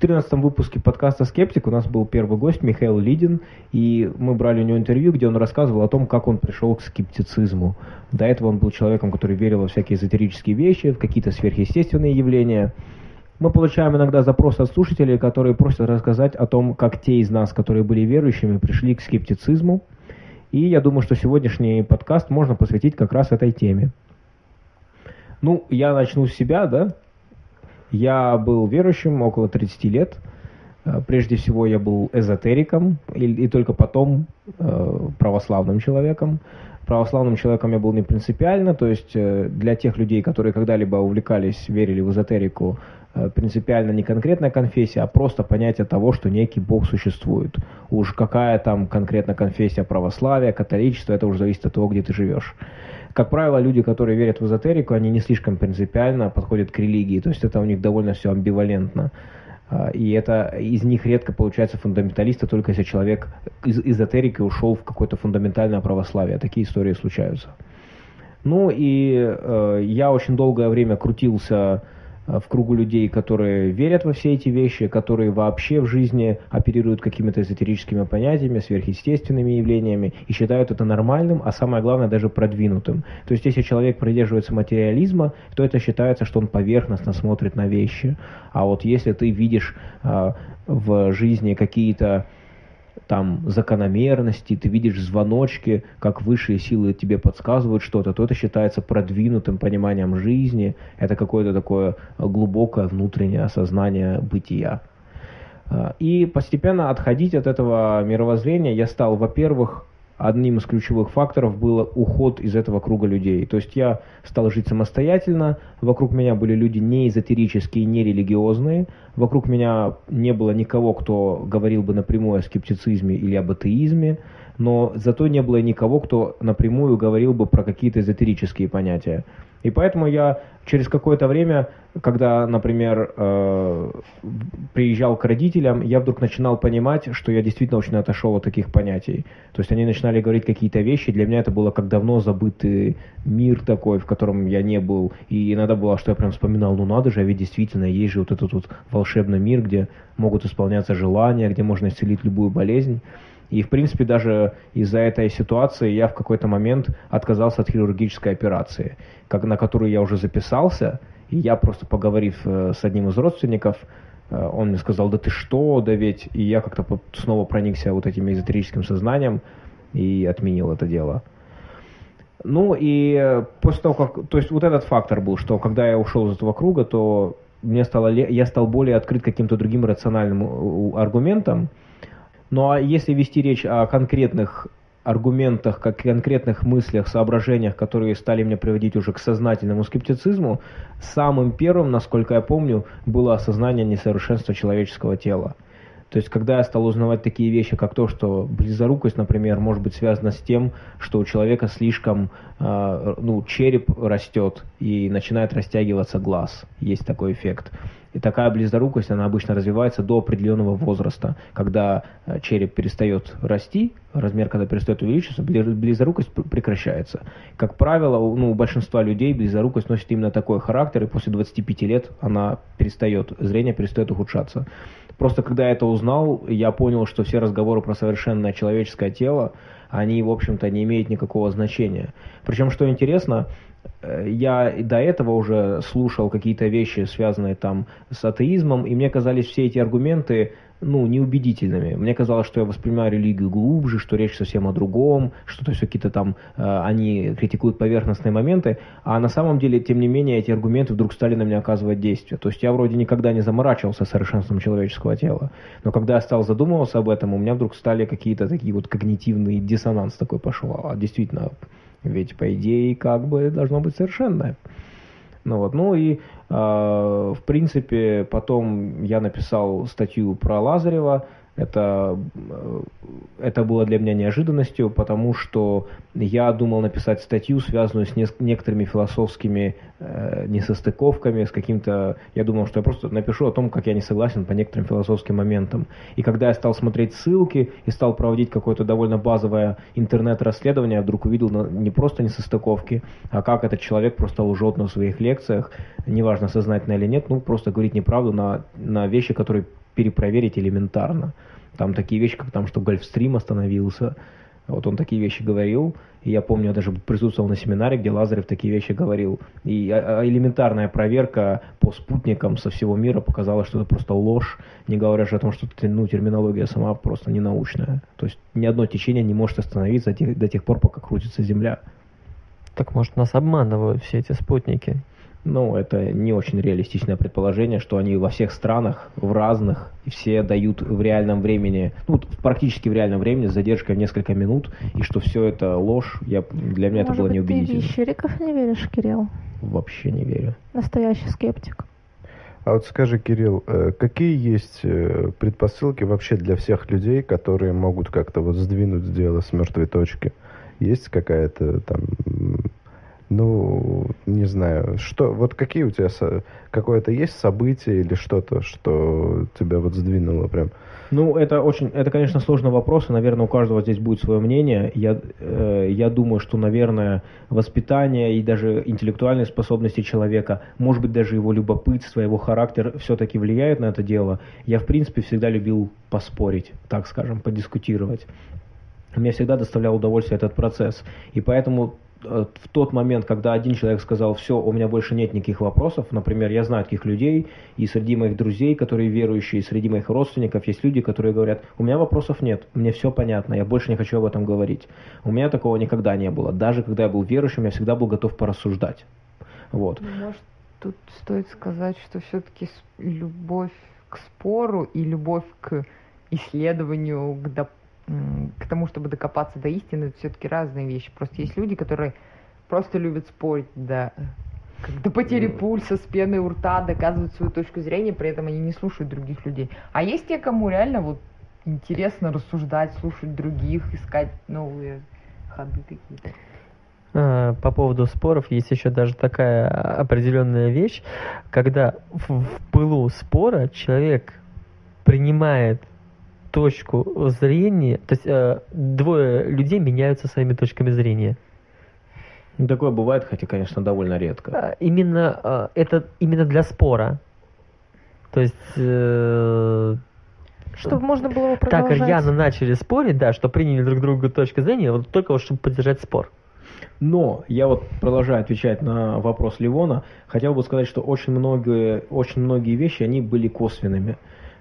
14 выпуске подкаста «Скептик» у нас был первый гость Михаил Лидин, и мы брали у него интервью, где он рассказывал о том, как он пришел к скептицизму. До этого он был человеком, который верил во всякие эзотерические вещи, в какие-то сверхъестественные явления. Мы получаем иногда запросы от слушателей, которые просят рассказать о том, как те из нас, которые были верующими, пришли к скептицизму. И я думаю, что сегодняшний подкаст можно посвятить как раз этой теме. Ну, я начну с себя, да. Я был верующим около 30 лет. Э, прежде всего я был эзотериком и, и только потом э, православным человеком. Православным человеком я был не принципиально, то есть э, для тех людей, которые когда-либо увлекались, верили в эзотерику, э, принципиально не конкретная конфессия, а просто понятие того, что некий Бог существует. Уж какая там конкретно конфессия православия, католичества, это уже зависит от того, где ты живешь как правило, люди, которые верят в эзотерику, они не слишком принципиально подходят к религии, то есть это у них довольно все амбивалентно. А, и это из них редко получается фундаменталисты, только если человек из эзотерики ушел в какое-то фундаментальное православие. Такие истории случаются. Ну и э, я очень долгое время крутился в кругу людей, которые верят во все эти вещи, которые вообще в жизни оперируют какими-то эзотерическими понятиями, сверхъестественными явлениями и считают это нормальным, а самое главное даже продвинутым. То есть если человек придерживается материализма, то это считается, что он поверхностно смотрит на вещи. А вот если ты видишь э, в жизни какие-то там закономерности, ты видишь звоночки, как высшие силы тебе подсказывают что-то, то это считается продвинутым пониманием жизни, это какое-то такое глубокое внутреннее осознание бытия. А, и постепенно отходить от этого мировоззрения я стал, во-первых, одним из ключевых факторов был уход из этого круга людей. То есть я стал жить самостоятельно, вокруг меня были люди не эзотерические, не религиозные, вокруг меня не было никого, кто говорил бы напрямую о скептицизме или об атеизме, но зато не было никого, кто напрямую говорил бы про какие-то эзотерические понятия. И поэтому я через какое-то время, когда, например, э, приезжал к родителям, я вдруг начинал понимать, что я действительно очень отошел от таких понятий. То есть они начинали говорить какие-то вещи, для меня это было как давно забытый мир такой, в котором я не был. И иногда было, что я прям вспоминал, ну надо же, а ведь действительно есть же вот этот вот волшебный мир, где могут исполняться желания, где можно исцелить любую болезнь. И, в принципе, даже из-за этой ситуации я в какой-то момент отказался от хирургической операции, как, на которую я уже записался. И я просто поговорив э, с одним из родственников, э, он мне сказал, да ты что, да ведь... И я как-то снова проникся вот этим эзотерическим сознанием и отменил это дело. Ну и после того, как... То есть вот этот фактор был, что когда я ушел из этого круга, то мне стало, я стал более открыт каким-то другим рациональным аргументам, ну а если вести речь о конкретных аргументах, как конкретных мыслях, соображениях, которые стали мне приводить уже к сознательному скептицизму, самым первым, насколько я помню, было осознание несовершенства человеческого тела. То есть, когда я стал узнавать такие вещи, как то, что близорукость, например, может быть связана с тем, что у человека слишком, э, ну, череп растет и начинает растягиваться глаз. Есть такой эффект. И такая близорукость, она обычно развивается до определенного возраста, когда э, череп перестает расти, размер когда перестает увеличиваться, близорукость прекращается. Как правило, ну, у большинства людей близорукость носит именно такой характер, и после 25 лет она перестает, зрение перестает ухудшаться. Просто когда я это узнал, я понял, что все разговоры про совершенное человеческое тело, они, в общем-то, не имеют никакого значения. Причем, что интересно, Э, я до этого уже слушал какие-то вещи, связанные там с атеизмом, и мне казались все эти аргументы ну, неубедительными. Мне казалось, что я воспринимаю религию глубже, что речь совсем о другом, что то есть какие-то там э, они критикуют поверхностные моменты, а на самом деле, тем не менее, эти аргументы вдруг стали на меня оказывать действие. То есть я вроде никогда не заморачивался совершенством человеческого тела, но когда я стал задумываться об этом, у меня вдруг стали какие-то такие вот когнитивный диссонанс такой пошел. А действительно, ведь, по идее, как бы должно быть совершенное. Ну вот, ну и, э, в принципе, потом я написал статью про Лазарева, это, э, это было для меня неожиданностью, потому что я думал написать статью, связанную с не, некоторыми философскими э, несостыковками, с каким-то... Я думал, что я просто напишу о том, как я не согласен по некоторым философским моментам. И когда я стал смотреть ссылки и стал проводить какое-то довольно базовое интернет-расследование, я вдруг увидел не просто несостыковки, а как этот человек просто лжет на своих лекциях, неважно, сознательно или нет, ну, просто говорит неправду на, на вещи, которые перепроверить элементарно. Там такие вещи, как там, что Гольфстрим остановился, вот он такие вещи говорил, и я помню, я даже присутствовал на семинаре, где Лазарев такие вещи говорил. И а, а, элементарная проверка по спутникам со всего мира показала, что это просто ложь, не говоря же о том, что ну, терминология сама просто не научная. То есть ни одно течение не может остановиться до тех, до тех пор, пока крутится Земля. Так может нас обманывают все эти спутники? Ну, это не очень реалистичное предположение, что они во всех странах, в разных, и все дают в реальном времени, ну, практически в реальном времени, с задержкой в несколько минут, и что все это ложь, я, для меня Может это было неубедительно. ты в Щериков не веришь, Кирилл? Вообще не верю. Настоящий скептик. А вот скажи, Кирилл, э, какие есть э, предпосылки вообще для всех людей, которые могут как-то вот сдвинуть дело с мертвой точки? Есть какая-то там ну, не знаю, что, вот какие у тебя, какое-то есть событие или что-то, что тебя вот сдвинуло прям? Ну, это очень, это, конечно, сложный вопрос, и, наверное, у каждого здесь будет свое мнение. Я, э, я думаю, что, наверное, воспитание и даже интеллектуальные способности человека, может быть, даже его любопытство, его характер все-таки влияют на это дело. Я, в принципе, всегда любил поспорить, так скажем, подискутировать. Мне всегда доставлял удовольствие этот процесс. И поэтому в тот момент, когда один человек сказал, все, у меня больше нет никаких вопросов, например, я знаю таких людей, и среди моих друзей, которые верующие, и среди моих родственников есть люди, которые говорят, у меня вопросов нет, мне все понятно, я больше не хочу об этом говорить. У меня такого никогда не было. Даже когда я был верующим, я всегда был готов порассуждать. Вот. Ну, может, тут стоит сказать, что все-таки любовь к спору и любовь к исследованию, к доп к тому, чтобы докопаться до истины, это все-таки разные вещи. Просто есть люди, которые просто любят спорить до, до потери пульса, с пеной у рта, доказывают свою точку зрения, при этом они не слушают других людей. А есть те, кому реально вот интересно рассуждать, слушать других, искать новые ходы какие-то. А, по поводу споров есть еще даже такая определенная вещь, когда в, в пылу спора человек принимает точку зрения, то есть э, двое людей меняются своими точками зрения. Ну, такое бывает, хотя, конечно, довольно редко. А, именно э, это именно для спора. То есть э, чтобы можно было его продолжать. Так рьяно начали спорить, да, что приняли друг другу точку зрения, вот только вот чтобы поддержать спор. Но я вот продолжаю отвечать на вопрос Ливона, хотел бы сказать, что очень многие, очень многие вещи, они были косвенными.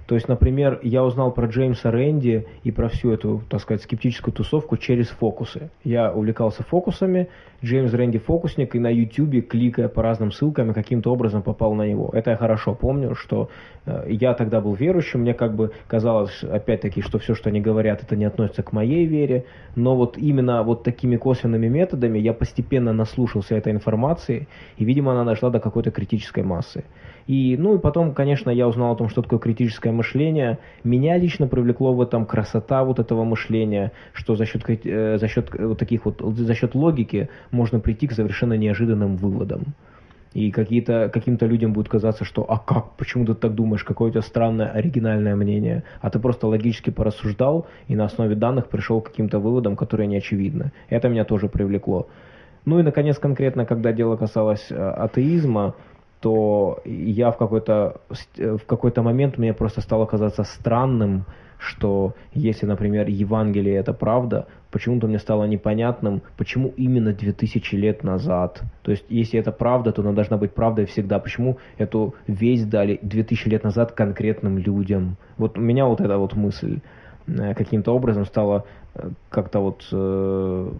То есть, например, я узнал про Джеймса Рэнди и про всю эту, так сказать, скептическую тусовку через фокусы. Я увлекался фокусами, Джеймс Рэнди фокусник, и на YouTube, кликая по разным ссылкам, каким-то образом попал на него. Это я хорошо помню, что э, я тогда был верующим, мне как бы казалось, опять-таки, что все, что они говорят, это не относится к моей вере, но вот именно вот такими косвенными методами я постепенно наслушался этой информации, и, видимо, она дошла до какой-то критической массы. И, ну и потом, конечно, я узнал о том, что такое критическое мышление. Меня лично привлекло в этом красота вот этого мышления, что за счет, э, за счет вот таких вот, за счет логики можно прийти к совершенно неожиданным выводам. И какие-то, каким-то людям будет казаться, что «а как? Почему ты так думаешь? Какое у тебя странное, оригинальное мнение?» А ты просто логически порассуждал и на основе данных пришел к каким-то выводам, которые не очевидны. Это меня тоже привлекло. Ну и, наконец, конкретно, когда дело касалось э, атеизма, то я в какой-то в какой-то момент мне просто стало казаться странным, что если, например, Евангелие это правда, почему-то мне стало непонятным, почему именно 2000 лет назад. То есть, если это правда, то она должна быть правдой всегда. Почему эту весть дали 2000 лет назад конкретным людям? Вот у меня вот эта вот мысль э, каким-то образом стала э, как-то вот э,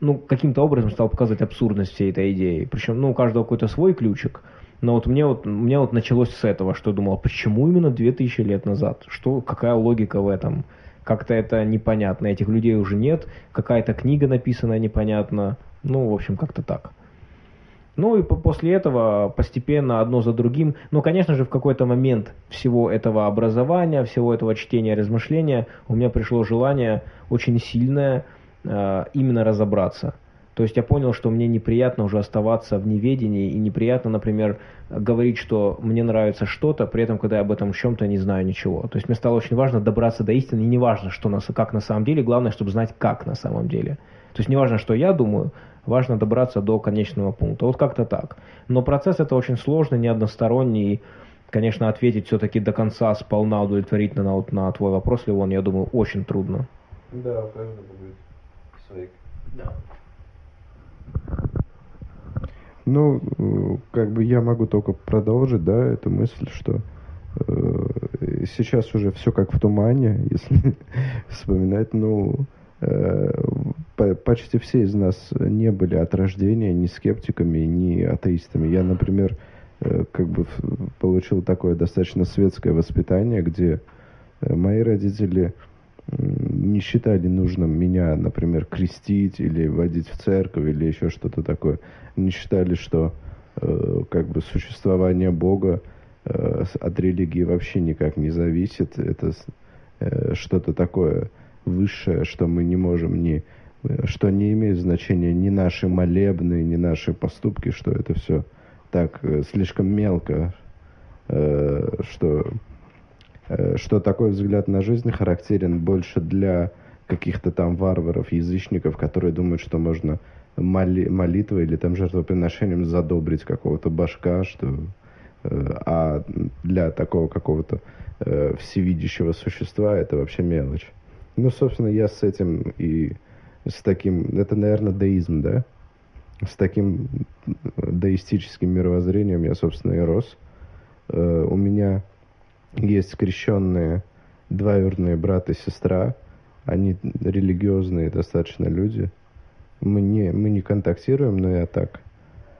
ну, каким-то образом стал показывать абсурдность всей этой идеи. Причем, ну, у каждого какой-то свой ключик, но вот мне вот, мне вот началось с этого, что я думал, почему именно 2000 лет назад? Что, какая логика в этом? Как-то это непонятно. Этих людей уже нет. Какая-то книга написана непонятно. Ну, в общем, как-то так. Ну и после этого постепенно одно за другим, ну, конечно же, в какой-то момент всего этого образования, всего этого чтения, размышления у меня пришло желание очень сильное э, именно разобраться. То есть я понял, что мне неприятно уже оставаться в неведении, и неприятно, например, говорить, что мне нравится что-то, при этом, когда я об этом чем-то не знаю ничего. То есть мне стало очень важно добраться до истины, и не важно, что нас, как на самом деле, главное, чтобы знать, как на самом деле. То есть не важно, что я думаю, важно добраться до конечного пункта. Вот как-то так. Но процесс это очень сложный, не односторонний, конечно, ответить все-таки до конца сполна удовлетворительно на, вот, на твой вопрос, Левон, я думаю, очень трудно. Да, у каждого будет. Да. Ну, э, как бы я могу только продолжить, да, эту мысль, что э, сейчас уже все как в тумане, если вспоминать, ну, э, по- почти все из нас не были от рождения ни скептиками, ни атеистами. Я, например, э, как бы получил такое достаточно светское воспитание, где э, мои родители м, не считали нужным меня, например, крестить или водить в церковь или еще что-то такое. Не считали, что э, как бы существование Бога э, от религии вообще никак не зависит. Это э, что-то такое высшее, что мы не можем ни э, что не имеет значения ни наши молебны, ни наши поступки, что это все так э, слишком мелко, э, что что такой взгляд на жизнь характерен больше для каких-то там варваров, язычников, которые думают, что можно моли- молитвой или там жертвоприношением задобрить какого-то башка, что э, а для такого какого-то э, всевидящего существа это вообще мелочь. Ну, собственно, я с этим и с таким, это, наверное, деизм, да? С таким деистическим мировоззрением я, собственно, и рос. Э, у меня есть скрещенные двоюродные брат и сестра. Они религиозные достаточно люди. Мы не, мы не контактируем, но я так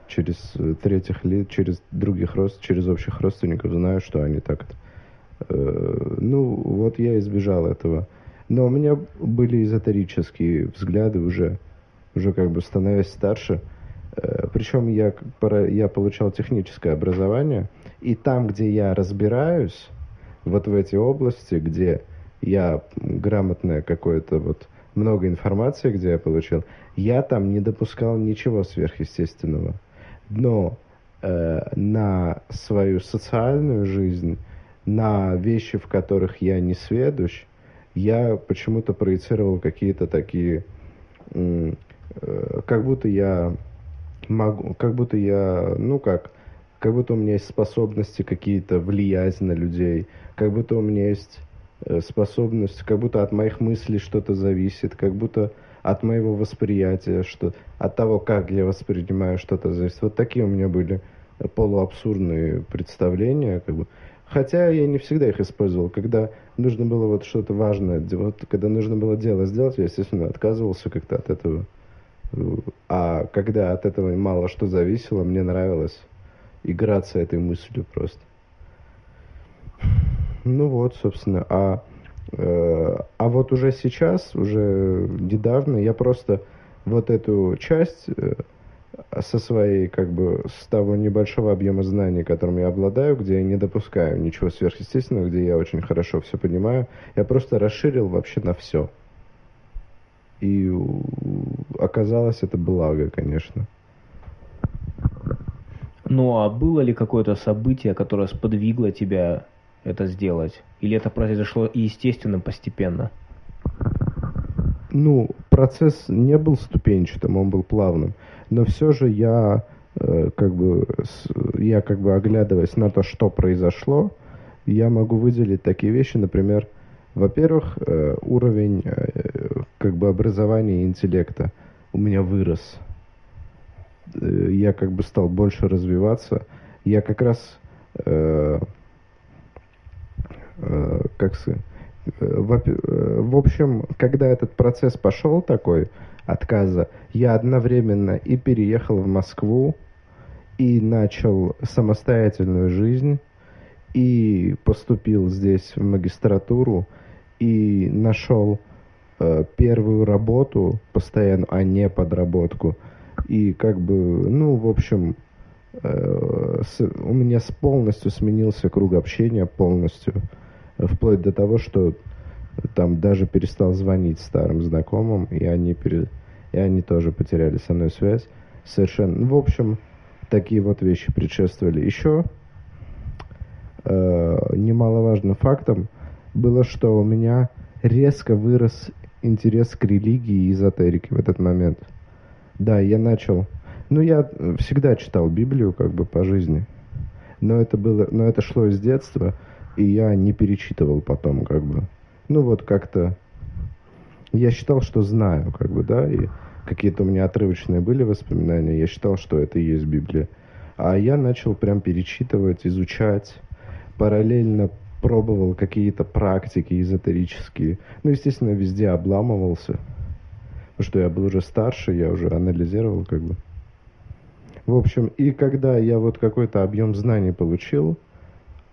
через э, третьих лиц, через других рост, через общих родственников знаю, что они так. Э, ну, вот я избежал этого. Но у меня были эзотерические взгляды уже, уже как бы становясь старше. Э, Причем я, я получал техническое образование, и там, где я разбираюсь, вот в эти области, где я грамотное какое-то вот много информации, где я получил, я там не допускал ничего сверхъестественного. Но э, на свою социальную жизнь, на вещи, в которых я не сведущ, я почему-то проецировал какие-то такие, э, как будто я могу, как будто я, ну как, как будто у меня есть способности какие-то влиять на людей, как будто у меня есть э, способность, как будто от моих мыслей что-то зависит, как будто от моего восприятия, что от того, как я воспринимаю что-то зависит. Вот такие у меня были э, полуабсурдные представления, как бы. Хотя я не всегда их использовал. Когда нужно было вот что-то важное, вот, когда нужно было дело сделать, я, естественно, отказывался как-то от этого. Э, А когда от этого мало что зависело, мне нравилось играться этой мыслью просто. Ну вот, собственно, а, э, а вот уже сейчас, уже недавно, я просто вот эту часть э, со своей, как бы, с того небольшого объема знаний, которым я обладаю, где я не допускаю ничего сверхъестественного, где я очень хорошо все понимаю, я просто расширил вообще на все. И оказалось это благо, конечно. Ну а было ли какое-то событие, которое сподвигло тебя это сделать? Или это произошло естественно, постепенно? Ну, процесс не был ступенчатым, он был плавным. Но все же я, э, как бы, я как бы оглядываясь на то, что произошло, я могу выделить такие вещи, например, во-первых, э, уровень э, как бы образования и интеллекта у меня вырос. Я как бы стал больше развиваться. Я как раз, как сказать, Э, э, В общем, когда этот процесс пошел такой отказа, я одновременно и переехал в Москву, и начал самостоятельную жизнь, и поступил здесь в магистратуру, и нашел э, первую работу постоянно, а не подработку. И как бы, ну, в общем, э, у меня полностью сменился круг общения, полностью. Вплоть до того, что там даже перестал звонить старым знакомым, и они, пере- и они тоже потеряли со мной связь. Совершенно. ну, В общем, такие вот вещи предшествовали. Еще э, немаловажным фактом было, что у меня резко вырос интерес к религии и эзотерике в этот момент. Да, я начал... Ну, я всегда читал Библию как бы по жизни. Но это было, но это шло из детства, и я не перечитывал потом, как бы. Ну вот как-то я считал, что знаю, как бы, да, и какие-то у меня отрывочные были воспоминания, я считал, что это и есть Библия. А я начал прям перечитывать, изучать, параллельно пробовал какие-то практики эзотерические. Ну, естественно, везде обламывался. Потому что я был уже старше, я уже анализировал как бы. В общем, и когда я вот какой-то объем знаний получил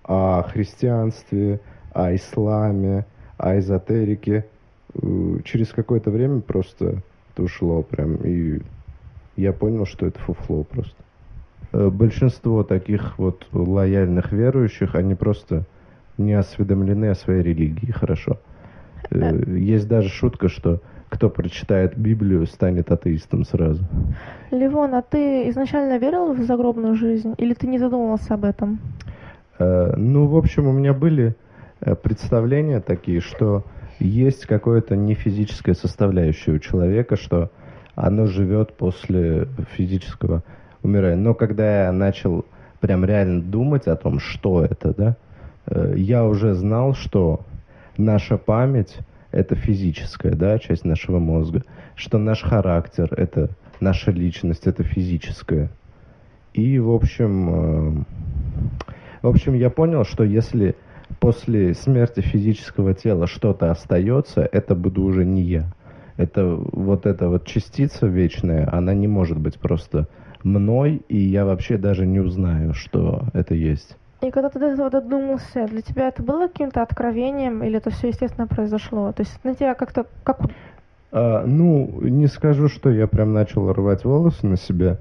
о христианстве, о исламе, о эзотерике, э, через какое-то время просто это ушло прям, и я понял, что это фуфло просто. Э, большинство таких вот лояльных верующих, они просто не осведомлены о своей религии хорошо. Э, есть даже шутка, что кто прочитает Библию, станет атеистом сразу. Ливон, а ты изначально верил в загробную жизнь или ты не задумывался об этом? Э, ну, в общем, у меня были э, представления такие, что есть какое-то нефизическое составляющее у человека, что оно живет после физического умирания. Но когда я начал прям реально думать о том, что это, да, э, я уже знал, что наша память это физическая, да, часть нашего мозга, что наш характер это наша личность, это физическая. И, в общем, в общем, я понял, что если после смерти физического тела что-то остается, это буду уже не я. Это вот эта вот частица вечная, она не может быть просто мной, и я вообще даже не узнаю, что это есть. И когда ты до этого додумался, для тебя это было каким-то откровением, или это все естественно произошло? То есть на тебя как-то как а, ну, не скажу, что я прям начал рвать волосы на себя.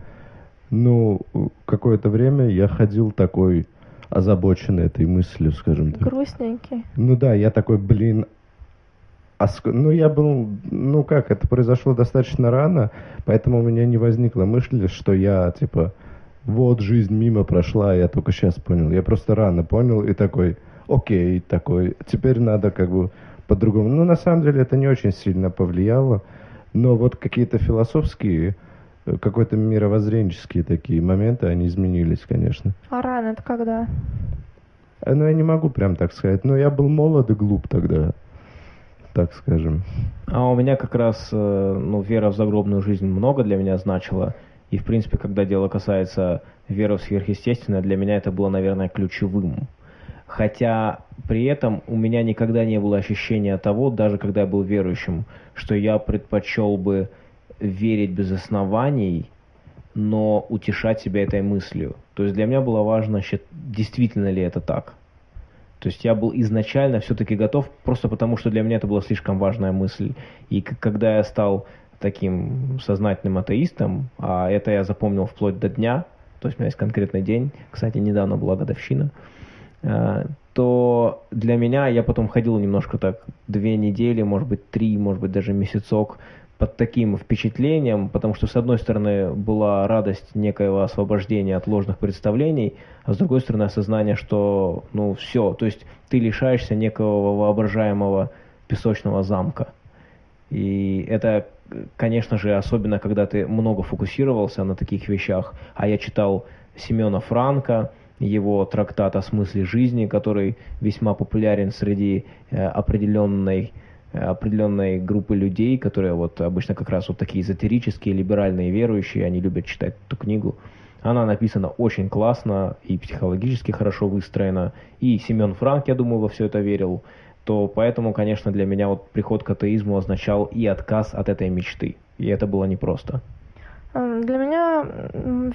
Ну, какое-то время я ходил такой озабоченный этой мыслью, скажем так. Грустненький. Ну да, я такой, блин, а ск... ну я был, ну как, это произошло достаточно рано, поэтому у меня не возникла мысль, что я, типа, вот жизнь мимо прошла, я только сейчас понял. Я просто рано понял и такой, окей, такой, теперь надо как бы по-другому. Ну, на самом деле, это не очень сильно повлияло, но вот какие-то философские какой-то мировоззренческие такие моменты, они изменились, конечно. А рано это когда? Э, ну, я не могу прям так сказать. Но я был молод и глуп тогда, так скажем. А у меня как раз, э, ну, вера в загробную жизнь много для меня значила. И, в принципе, когда дело касается веры в сверхъестественное, для меня это было, наверное, ключевым. Хотя при этом у меня никогда не было ощущения того, даже когда я был верующим, что я предпочел бы верить без оснований, но утешать себя этой мыслью. То есть для меня было важно, действительно ли это так. То есть я был изначально все-таки готов, просто потому что для меня это была слишком важная мысль. И когда я стал таким сознательным атеистом, а это я запомнил вплоть до дня, то есть у меня есть конкретный день, кстати, недавно была годовщина, э, то для меня я потом ходил немножко так две недели, может быть три, может быть даже месяцок под таким впечатлением, потому что, с одной стороны, была радость некоего освобождения от ложных представлений, а с другой стороны, осознание, что, ну, все, то есть ты лишаешься некого воображаемого песочного замка. И это, конечно же, особенно, когда ты много фокусировался на таких вещах, а я читал Семена Франка, его трактат о смысле жизни, который весьма популярен среди э, определенной определенной группы людей, которые вот обычно как раз вот такие эзотерические, либеральные верующие, они любят читать эту книгу. Она написана очень классно и психологически хорошо выстроена. И Семен Франк, я думаю, во все это верил. То поэтому, конечно, для меня вот приход к атеизму означал и отказ от этой мечты. И это было непросто. Эм, для меня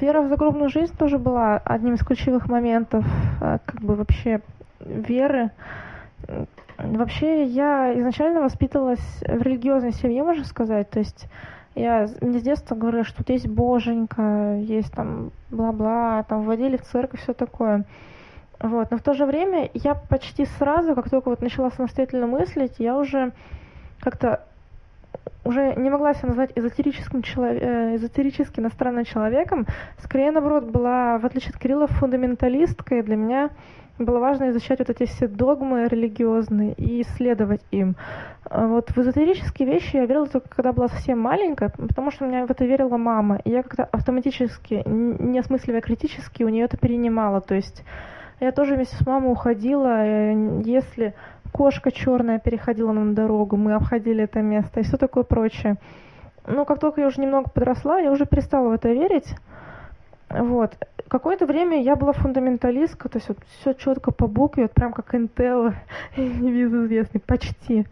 вера в загробную жизнь тоже была одним из ключевых моментов э, как бы вообще веры. Вообще, я изначально воспитывалась в религиозной семье, можно сказать. То есть я, мне с детства говорили, что тут есть боженька, есть там бла-бла, там вводили в церковь, все такое. Вот. Но в то же время я почти сразу, как только вот начала самостоятельно мыслить, я уже как-то уже не могла себя назвать эзотерическим человек, э, эзотерически иностранным человеком. Скорее, наоборот, была, в отличие от Кирилла, фундаменталисткой. Для меня было важно изучать вот эти все догмы религиозные и исследовать им. А вот в эзотерические вещи я верила только когда была совсем маленькая, потому что у меня в это верила мама. И я как-то автоматически, не осмысливая критически, у нее это перенимала. То есть я тоже вместе с мамой уходила, э, если кошка черная переходила нам дорогу, мы обходили это место и все такое прочее. Но как только я уже немного подросла, я уже перестала в это верить. Вот. Какое-то время я была фундаменталисткой, то есть вот все четко по букве, вот прям как Интелла, известный, почти.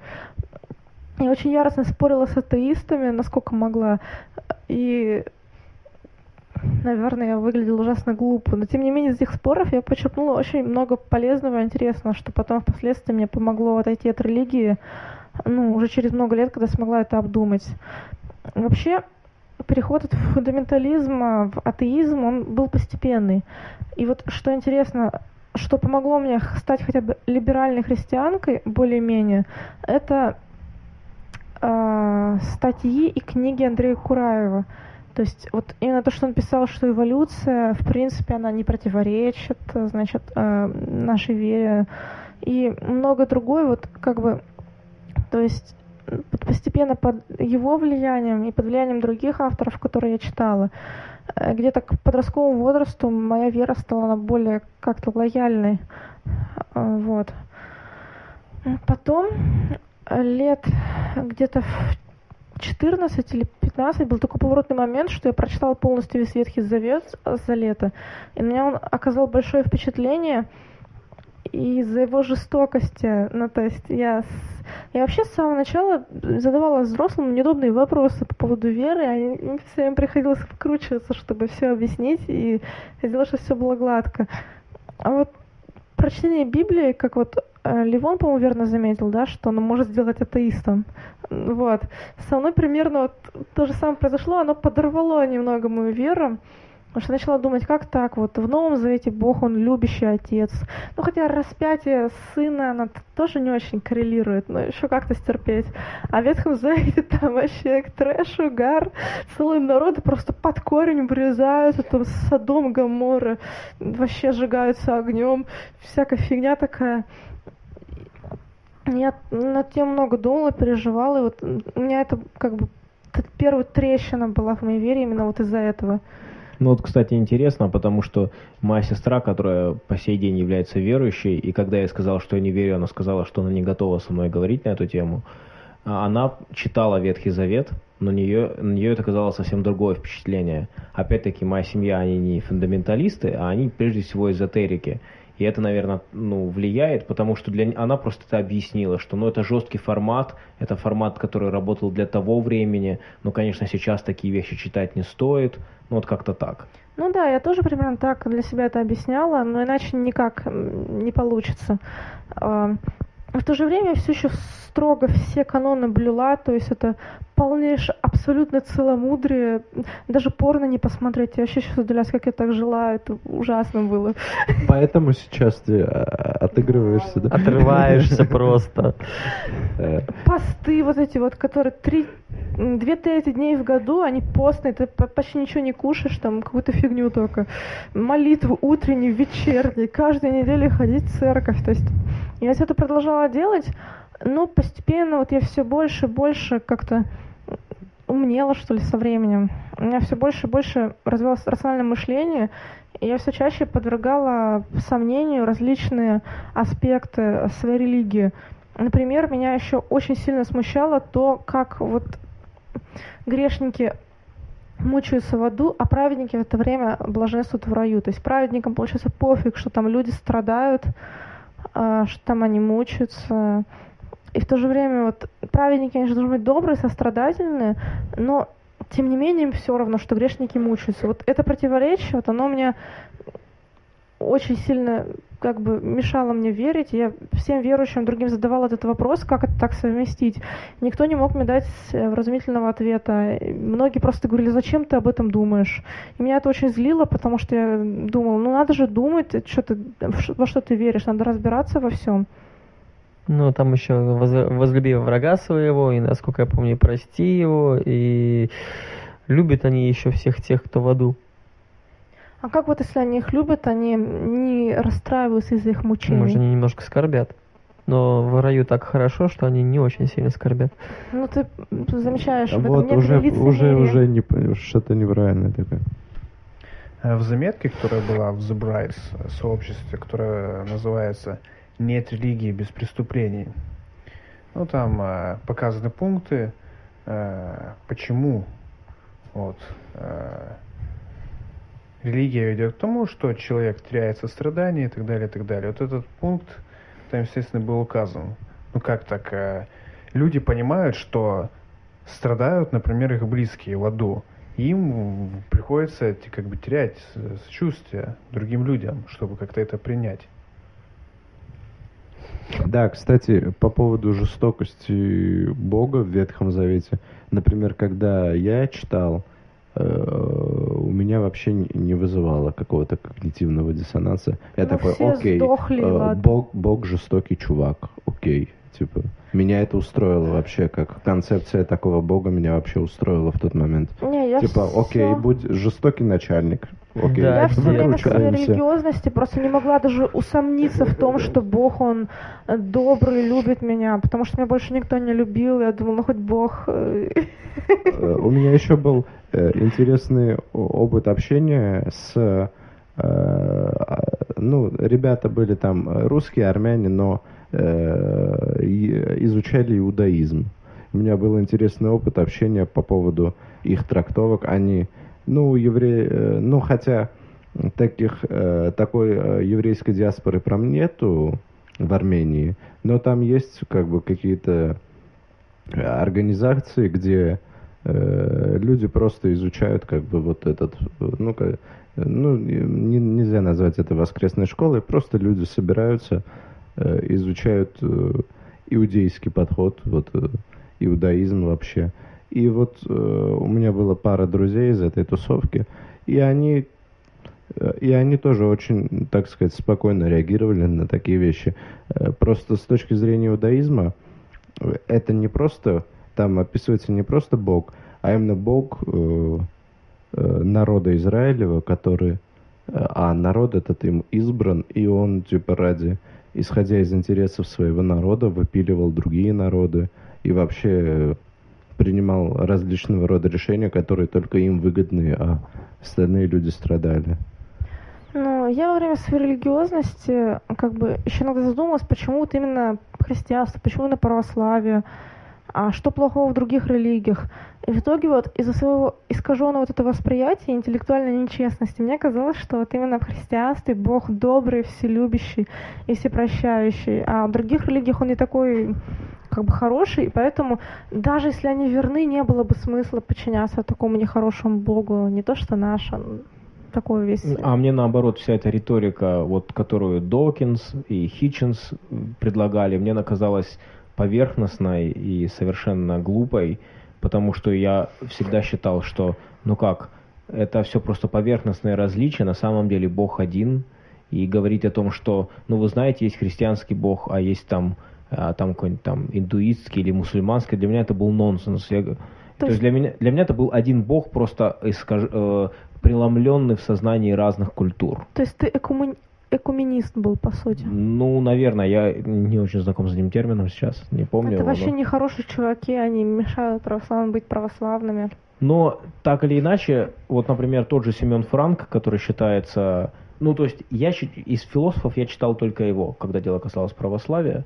Я очень яростно спорила с атеистами, насколько могла. И наверное, я выглядела ужасно глупо. Но, тем не менее, из этих споров я почерпнула очень много полезного и интересного, что потом впоследствии мне помогло отойти от религии, ну, уже через много лет, когда смогла это обдумать. Вообще, переход от фундаментализма в атеизм, он был постепенный. И вот что интересно, что помогло мне стать хотя бы либеральной христианкой, более-менее, это э, статьи и книги Андрея Кураева. То есть вот именно то, что он писал, что эволюция, в принципе, она не противоречит, значит, э, нашей вере. И много другое, вот как бы, то есть постепенно под его влиянием и под влиянием других авторов, которые я читала, э, где-то к подростковому возрасту моя вера стала более как-то лояльной. Э, вот. Потом лет где-то в 14 или 15 был такой поворотный момент, что я прочитала полностью весь Ветхий Завет за лето. И на меня он оказал большое впечатление из-за его жестокости. Ну, то есть я, я вообще с самого начала задавала взрослым неудобные вопросы по поводу веры, а им все время приходилось вкручиваться, чтобы все объяснить и сделать, чтобы все было гладко. А вот прочтение Библии, как вот э, Ливон, по-моему, верно заметил, да, что он может сделать атеистом. Вот. Со мной примерно вот то же самое произошло, оно подорвало немного мою веру. Потому что начала думать, как так, вот в Новом Завете Бог, Он любящий Отец. Ну, хотя распятие сына, оно тоже не очень коррелирует, но еще как-то стерпеть. А в Ветхом Завете там вообще трэш, угар, целые народы просто под корень врезаются, там Содом, Гамора, вообще сжигаются огнем, всякая фигня такая. Я над тем много думала, переживала, и вот у меня это как бы первая трещина была в моей вере именно вот из-за этого. Ну вот, кстати, интересно, потому что моя сестра, которая по сей день является верующей, и когда я сказал, что я не верю, она сказала, что она не готова со мной говорить на эту тему, а она читала Ветхий Завет, но нее, на нее это казалось совсем другое впечатление. Опять-таки, моя семья, они не фундаменталисты, а они прежде всего эзотерики. И это, наверное, ну, влияет, потому что для... она просто это объяснила, что ну, это жесткий формат, это формат, который работал для того времени, но, конечно, сейчас такие вещи читать не стоит, ну вот как-то так. Ну да, я тоже примерно так для себя это объясняла, но иначе никак не получится. А, в то же время все еще строго все каноны блюла, то есть это полнейшее абсолютно целомудрие. Даже порно не посмотреть. Я вообще сейчас удивляюсь, как я так жила. Это ужасно было. Поэтому сейчас ты а, отыгрываешься, да? Отрываешься просто. Э. Посты вот эти вот, которые три две трети дней в году, они постные, ты почти ничего не кушаешь, там какую-то фигню только. Молитвы утренние, вечерние, каждую неделю ходить в церковь. То есть я все это продолжала делать, но постепенно вот я все больше и больше как-то умнела, что ли, со временем. У меня все больше и больше развивалось рациональное мышление, и я все чаще подвергала сомнению различные аспекты своей религии. Например, меня еще очень сильно смущало то, как вот грешники мучаются в аду, а праведники в это время блаженствуют в раю. То есть праведникам, получается, пофиг, что там люди страдают, а, что там они мучаются. И в то же время вот праведники, конечно, должны быть добрые, сострадательные, но тем не менее им все равно, что грешники мучаются. Вот это противоречие, вот оно мне очень сильно как бы мешало мне верить. Я всем верующим другим задавала этот вопрос, как это так совместить. Никто не мог мне дать э, вразумительного ответа. Многие просто говорили, зачем ты об этом думаешь? И меня это очень злило, потому что я думала, ну надо же думать, что ты, во что ты веришь, надо разбираться во всем. Ну, там еще возлюби врага своего, и, насколько я помню, прости его, и любят они еще всех тех, кто в аду. А как вот если они их любят, они не расстраиваются из-за их мучений? Может, они немножко скорбят. Но в раю так хорошо, что они не очень сильно скорбят. Ну, ты замечаешь, в этом Вот некоторое уже, уже, уже не, что-то неправильное такое. Э, В заметке, которая была в The Brides э, сообществе, которое называется «Нет религии без преступлений», ну, там э, показаны пункты, э, почему вот, э, религия ведет к тому, что человек теряет сострадание и так далее, и так далее. Вот этот пункт там, естественно, был указан. Ну, как так? э, люди понимают, что страдают, например, их близкие в аду. Им приходится как бы терять сочувствие другим людям, чтобы как-то это принять. Да, кстати, по поводу жестокости Бога в Ветхом Завете. Например, когда я читал, у меня вообще не- вызывало какого-то когнитивного диссонанса. Я Ну, такой, окей, сдохли, э. Бог, Бог жестокий чувак, окей. Типа, меня это устроило вообще, как концепция такого Бога меня вообще устроила в тот момент. Не, я типа, окей, всё- будь жестокий начальник. Окей, Да, Я все время в своей религиозности просто не могла даже усомниться в том, что Бог, Он добрый, любит меня, потому что меня больше никто не любил, я думала, ну хоть Бог... э, У меня еще был э, интересный опыт общения с... э, а, Ну, ребята были там русские, армяне, но изучали иудаизм. У меня был интересный опыт общения по поводу их трактовок. Они, ну, евреи, э, ну, хотя таких, э, такой э, еврейской диаспоры прям нету в Армении, но там есть как бы какие-то э, организации, где э, люди просто изучают как бы вот этот, э, ну, ну не- нельзя назвать это воскресной школой, просто люди собираются, э, изучают э, иудейский подход, вот э, иудаизм вообще. И вот э, у меня была пара друзей из этой тусовки, и они э, и они тоже очень, так сказать, спокойно реагировали на такие вещи. Э, Просто с точки зрения иудаизма, э, это не просто, там описывается не просто Бог, а именно Бог э, э, народа Израилева, который, э, а народ этот им избран, и он, типа, ради, исходя из интересов своего народа, выпиливал другие народы и вообще э, принимал различного рода решения, которые только им выгодны, а остальные люди страдали. Ну, я во время своей религиозности как бы еще иногда задумалась, почему вот именно христианство, почему именно православие, а что плохого в других религиях. И в итоге вот из-за своего искаженного вот этого восприятия, интеллектуальной нечестности, мне казалось, что вот именно в христианстве Бог добрый, вселюбящий и всепрощающий, а в других религиях он не такой как бы хороший, и поэтому даже если они верны, не было бы смысла подчиняться такому нехорошему Богу, не то что наш, он такой весь... А мне наоборот вся эта риторика, вот которую Докинс и Хитчинс предлагали, мне она казалась поверхностной и совершенно глупой, потому что я всегда считал, что, ну как, это все просто поверхностные различия, на самом деле Бог один, и говорить о том, что, ну вы знаете, есть христианский Бог, а есть там, а, там какой-нибудь там индуистский или мусульманский, для меня это был нонсенс. Я то, есть- есть для меня, для меня это был один Бог, просто искаж- э, преломленный в сознании разных культур. То есть ты экумен- экуменист был, по сути. Ну, наверное, я не очень знаком с этим термином сейчас, не помню. Это его, вообще но- нехорошие чуваки, они мешают православным быть православными. Но так или иначе, вот, например, тот же Семен Франк, который считается... Ну, то есть, я из философов я читал только его, когда дело касалось православия,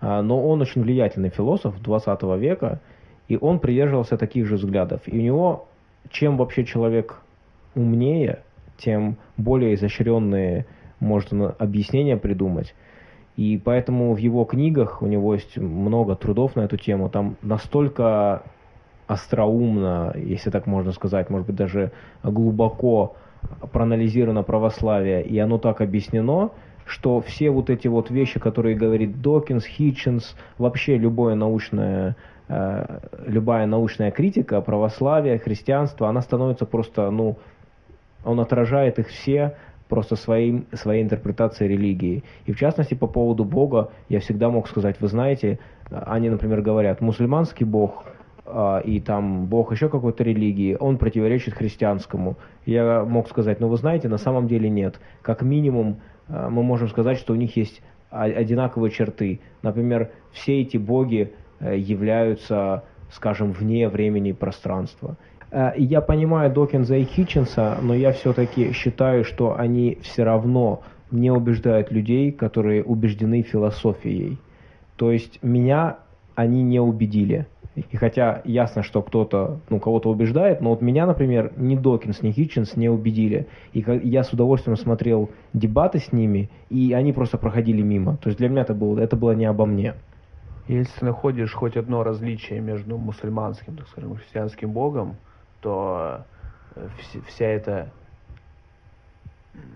А, но он очень влиятельный философ 20 века, и он придерживался таких же взглядов. И у него, чем вообще человек умнее, тем более изощренные может он объяснения придумать. И поэтому в его книгах у него есть много трудов на эту тему. Там настолько остроумно, если так можно сказать, может быть даже глубоко проанализировано православие, и оно так объяснено, что все вот эти вот вещи, которые говорит Докинс, Хитчинс, вообще любое научное, э, любая научная критика православия, христианства, она становится просто, ну, он отражает их все просто своим, своей интерпретацией религии. И в частности, по поводу Бога, я всегда мог сказать, вы знаете, они, например, говорят, мусульманский Бог, а, и там Бог еще какой-то религии, он противоречит христианскому. Я мог сказать, ну вы знаете, на самом деле нет. Как минимум а, мы можем сказать, что у них есть одинаковые черты. Например, все эти боги э, являются, скажем, вне времени и пространства. Э, я понимаю Докинза и Хитченса, но я все-таки считаю, что они все равно не убеждают людей, которые убеждены философией. То есть меня они не убедили. И хотя ясно, что кто-то, ну, кого-то убеждает, но вот меня, например, ни Докинс, ни Хитченс не убедили. И я с удовольствием смотрел дебаты с ними, и они просто проходили мимо. То есть для меня это было, это было не обо мне. Если находишь хоть одно различие между мусульманским, так скажем, христианским богом, то э, вся эта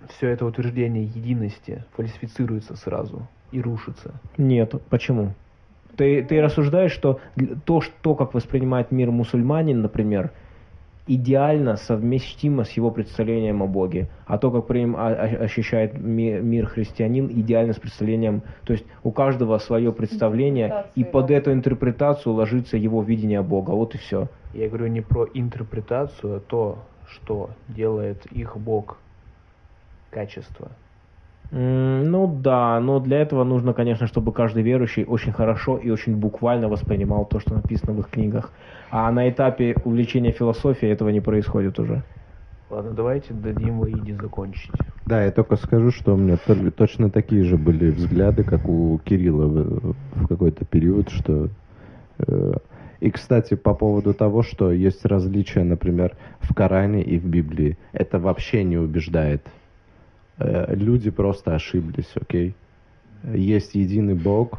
все это утверждение единости фальсифицируется сразу и рушится. Нет, почему? Ты, ты рассуждаешь, что то, что, как воспринимает мир мусульманин, например, идеально совместимо с его представлением о Боге, а то, как при а, а, ощущает мир христианин, идеально с представлением, то есть у каждого свое представление, и под эту интерпретацию ложится его видение Бога, вот и все. Я говорю не про интерпретацию, а то, что делает их Бог качество. Ну да, но для этого нужно, конечно, чтобы каждый верующий очень хорошо и очень буквально воспринимал то, что написано в их книгах. А на этапе увлечения философией этого не происходит уже. Ладно, давайте дадим Ваиде закончить. Да, я только скажу, что у меня точно такие же были взгляды, как у Кирилла в, в какой-то период, что... Э, и, кстати, по поводу того, что есть различия, например, в Коране и в Библии, это вообще не убеждает люди просто ошиблись, окей? Есть единый Бог,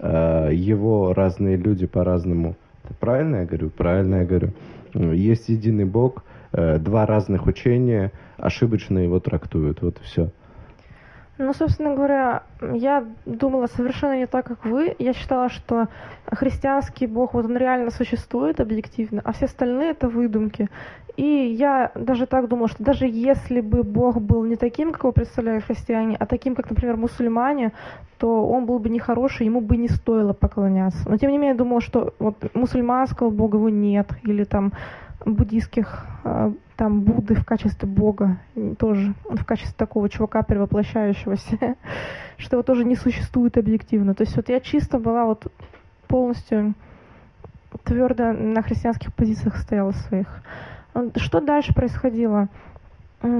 э, его разные люди по-разному. Правильно я говорю? Правильно я говорю. Есть единый Бог, э, два разных учения, ошибочно его трактуют. Вот и все. Ну, собственно говоря, я думала совершенно не так, как вы. Я считала, что христианский бог, вот он реально существует объективно, а все остальные это выдумки. И я даже так думала, что даже если бы бог был не таким, как его представляют христиане, а таким, как, например, мусульмане, то он был бы нехороший, ему бы не стоило поклоняться. Но тем не менее, я думала, что вот мусульманского бога его нет, или там буддийских а, там Будды в качестве Бога, тоже в качестве такого чувака перевоплощающегося, что его тоже не существует объективно. То есть вот я чисто была вот полностью твердо на христианских позициях стояла своих. Что дальше происходило?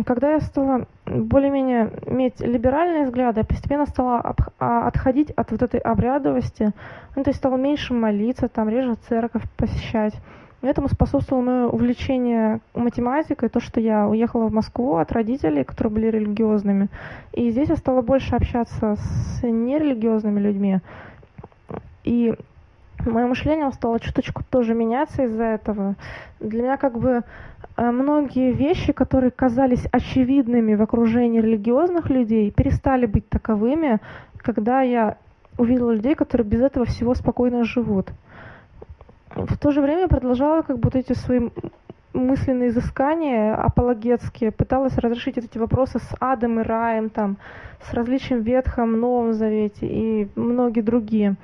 Когда я стала более-менее иметь либеральные взгляды, я постепенно стала а, отходить от вот этой обрядовости, ну, то есть стала меньше молиться, там, реже церковь посещать. Этому способствовало мое увлечение математикой, то, что я уехала в Москву от родителей, которые были религиозными. И здесь я стала больше общаться с нерелигиозными людьми. И мое мышление стало чуточку тоже меняться из-за этого. Для меня как бы э, многие вещи, которые казались очевидными в окружении религиозных людей, перестали быть таковыми, когда я увидела людей, которые без этого всего спокойно живут в то же время продолжала как будто эти свои мысленные изыскания апологетские, пыталась разрешить эти вопросы с адом и раем, там, с различием Ветхом, Новом Завете и многие другие.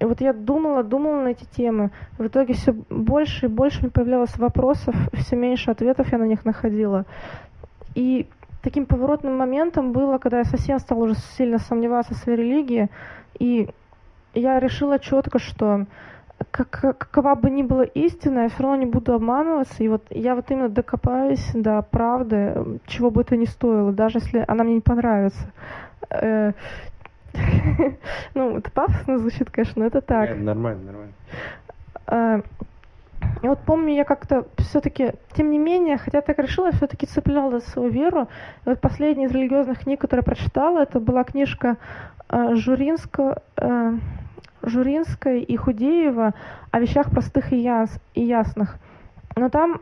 И вот я думала, думала на эти темы. В итоге все больше и больше мне появлялось вопросов, все меньше ответов я на них находила. И таким поворотным моментом было, когда я совсем стала уже сильно сомневаться в своей религии, и я решила четко, что как, какова бы ни была истина, я все равно не буду обманываться. И вот я вот именно докопаюсь до правды, чего бы это ни стоило, даже если она мне не понравится. Э, ну, это пафосно звучит, конечно, но это так. Нормально, нормально. Э, и вот помню, я как-то все-таки, тем не менее, хотя так решила, я все-таки цепляла свою веру. И вот последняя из религиозных книг, которую я прочитала, это была книжка э, Журинского, Журинской и Худеева о вещах простых и, яс, и ясных. Но там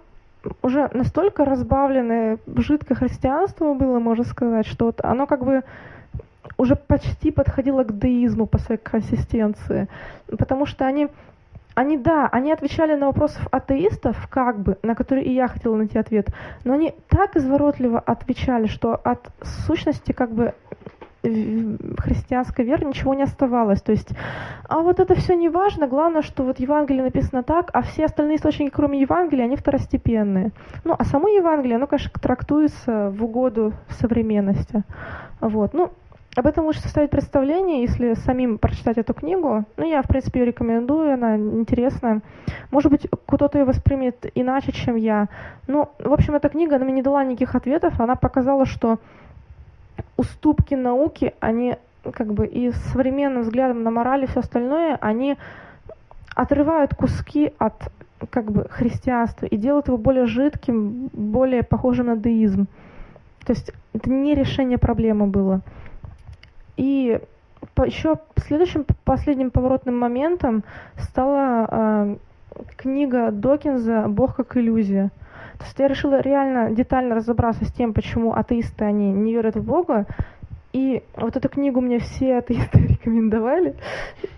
уже настолько разбавленное жидкое христианство было, можно сказать, что вот оно как бы уже почти подходило к деизму по своей консистенции. Потому что они, они, да, они отвечали на вопросы атеистов, как бы, на которые и я хотела найти ответ, но они так изворотливо отвечали, что от сущности как бы христианской веры ничего не оставалось. То есть, а вот это все не важно, главное, что вот Евангелие написано так, а все остальные источники, кроме Евангелия, они второстепенные. Ну, а само Евангелие, оно, конечно, трактуется в угоду современности. Вот. Ну, об этом лучше составить представление, если самим прочитать эту книгу. Ну, я, в принципе, ее рекомендую, она интересная. Может быть, кто-то ее воспримет иначе, чем я. Ну, в общем, эта книга, она мне не дала никаких ответов, она показала, что уступки науки, они как бы и современным взглядом на мораль и все остальное, они отрывают куски от как бы христианства и делают его более жидким, более похожим на деизм. То есть это не решение проблемы было. И еще следующим последним поворотным моментом стала э, книга Докинза «Бог как иллюзия». Я решила реально детально разобраться с тем, почему атеисты, они не верят в Бога. И вот эту книгу мне все атеисты рекомендовали.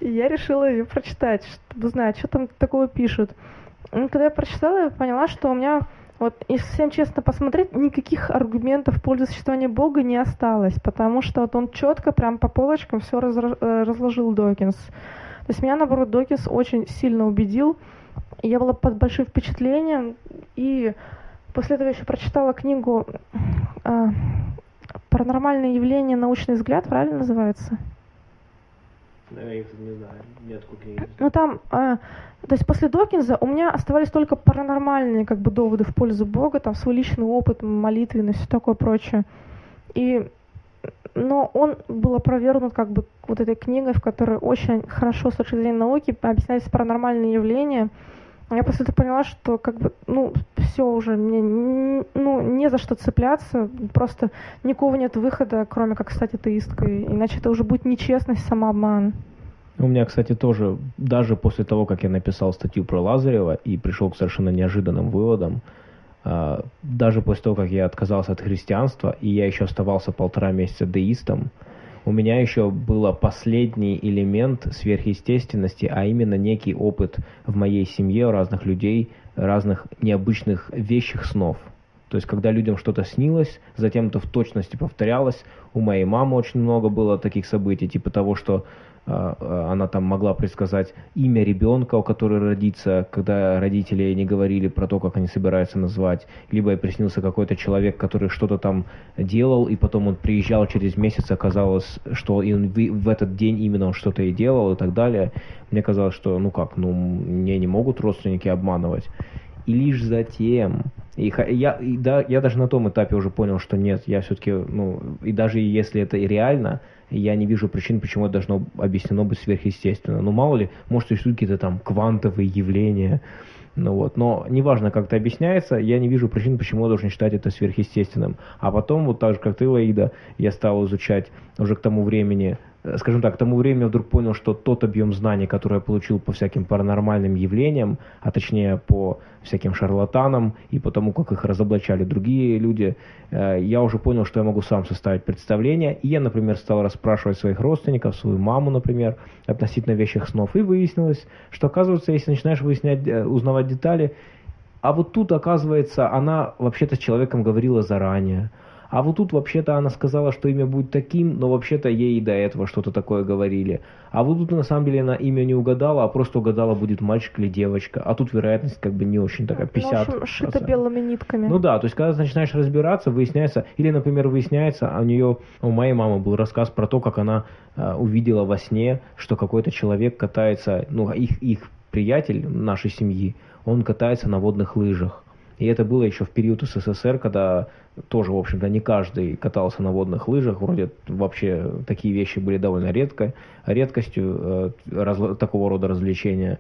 И я решила ее прочитать, чтобы узнать, что там такого пишут. И когда я прочитала, я поняла, что у меня вот, если всем честно посмотреть, никаких аргументов в пользу существования Бога не осталось, потому что вот он четко прям по полочкам все э, разложил Докинс. То есть меня, наоборот, Докинс очень сильно убедил. Я была под большим впечатлением, и после этого еще прочитала книгу э, «Паранормальные явления. Научный взгляд», правильно называется? Я их не знаю, нет книги. Ну там э, то есть после Докинза у меня оставались только паранормальные как бы доводы в пользу Бога, там свой личный опыт, молитвенность, все такое прочее. И но он был опровергнут как бы вот этой книгой, в которой очень хорошо с точки зрения науки объяснялись паранормальные явления. Я после этого поняла, что как бы, ну, все уже, мне ну, не за что цепляться, просто никакого нет выхода, кроме как стать атеисткой, иначе это уже будет нечестность, самообман. У меня, кстати, тоже, даже после того, как я написал статью про Лазарева и пришел к совершенно неожиданным выводам, а, даже после того, как я отказался от христианства, и я еще оставался полтора месяца деистом, у меня еще был последний элемент сверхъестественности, а именно некий опыт в моей семье у разных людей, разных необычных вещих снов. То есть, когда людям что-то снилось, затем это в точности повторялось. У моей мамы очень много было таких событий, типа того, что а, а, она там могла предсказать имя ребенка, у которого родится, когда родители не говорили про то, как они собираются назвать, либо и приснился какой-то человек, который что-то там делал, и потом он приезжал через месяц, оказалось, что он в этот день именно он что-то и делал и так далее. Мне казалось, что ну как, ну мне не могут родственники обманывать. И лишь затем, и я, и да, я даже на том этапе уже понял, что нет, я все-таки, ну, и даже если это и реально, я не вижу причин, почему это должно объяснено быть сверхъестественно. Ну, мало ли, может, существуют какие-то там квантовые явления, ну вот, но неважно, как это объясняется, я не вижу причин, почему я должен считать это сверхъестественным. А потом, вот так же, как ты, Лаида, я стал изучать уже к тому времени скажем так, к тому времени я вдруг понял, что тот объем знаний, который я получил по всяким паранормальным явлениям, а точнее по всяким шарлатанам и по тому, как их разоблачали другие люди, э, я уже понял, что я могу сам составить представление. И я, например, стал расспрашивать своих родственников, свою маму, например, относительно вещих снов. И выяснилось, что, оказывается, если начинаешь выяснять, э, узнавать детали, а вот тут, оказывается, она вообще-то с человеком говорила заранее. А вот тут вообще-то она сказала, что имя будет таким, но вообще-то ей до этого что-то такое говорили. А вот тут на самом деле она имя не угадала, а просто угадала, будет мальчик или девочка. А тут вероятность как бы не очень такая, 50. Ну, шито белыми нитками. Ну да, то есть когда ты начинаешь разбираться, выясняется, или, например, выясняется, а у нее, у моей мамы был рассказ про то, как она э, увидела во сне, что какой-то человек катается, ну, их, их приятель нашей семьи, он катается на водных лыжах. И это было еще в период СССР, когда тоже, в общем-то, не каждый катался на водных лыжах. Вроде вообще такие вещи были довольно редко, редкостью э, раз, такого рода развлечения.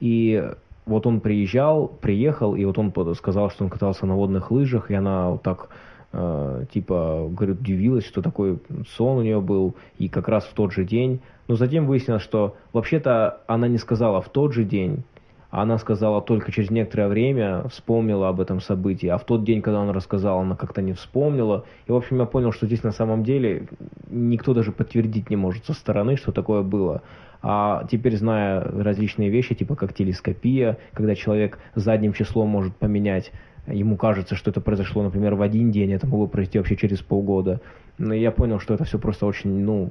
И вот он приезжал, приехал, и вот он сказал, что он катался на водных лыжах, и она вот так э, типа, говорит, удивилась, что такой сон у нее был, и как раз в тот же день. Но затем выяснилось, что вообще-то она не сказала в тот же день, она сказала только через некоторое время, вспомнила об этом событии, а в тот день, когда он рассказал, она как-то не вспомнила. И, в общем, я понял, что здесь на самом деле никто даже подтвердить не может со стороны, что такое было. А теперь, зная различные вещи, типа как телескопия, когда человек задним числом может поменять ему кажется, что это произошло, например, в один день, это могло произойти вообще через полгода. Но я понял, что это все просто очень, ну,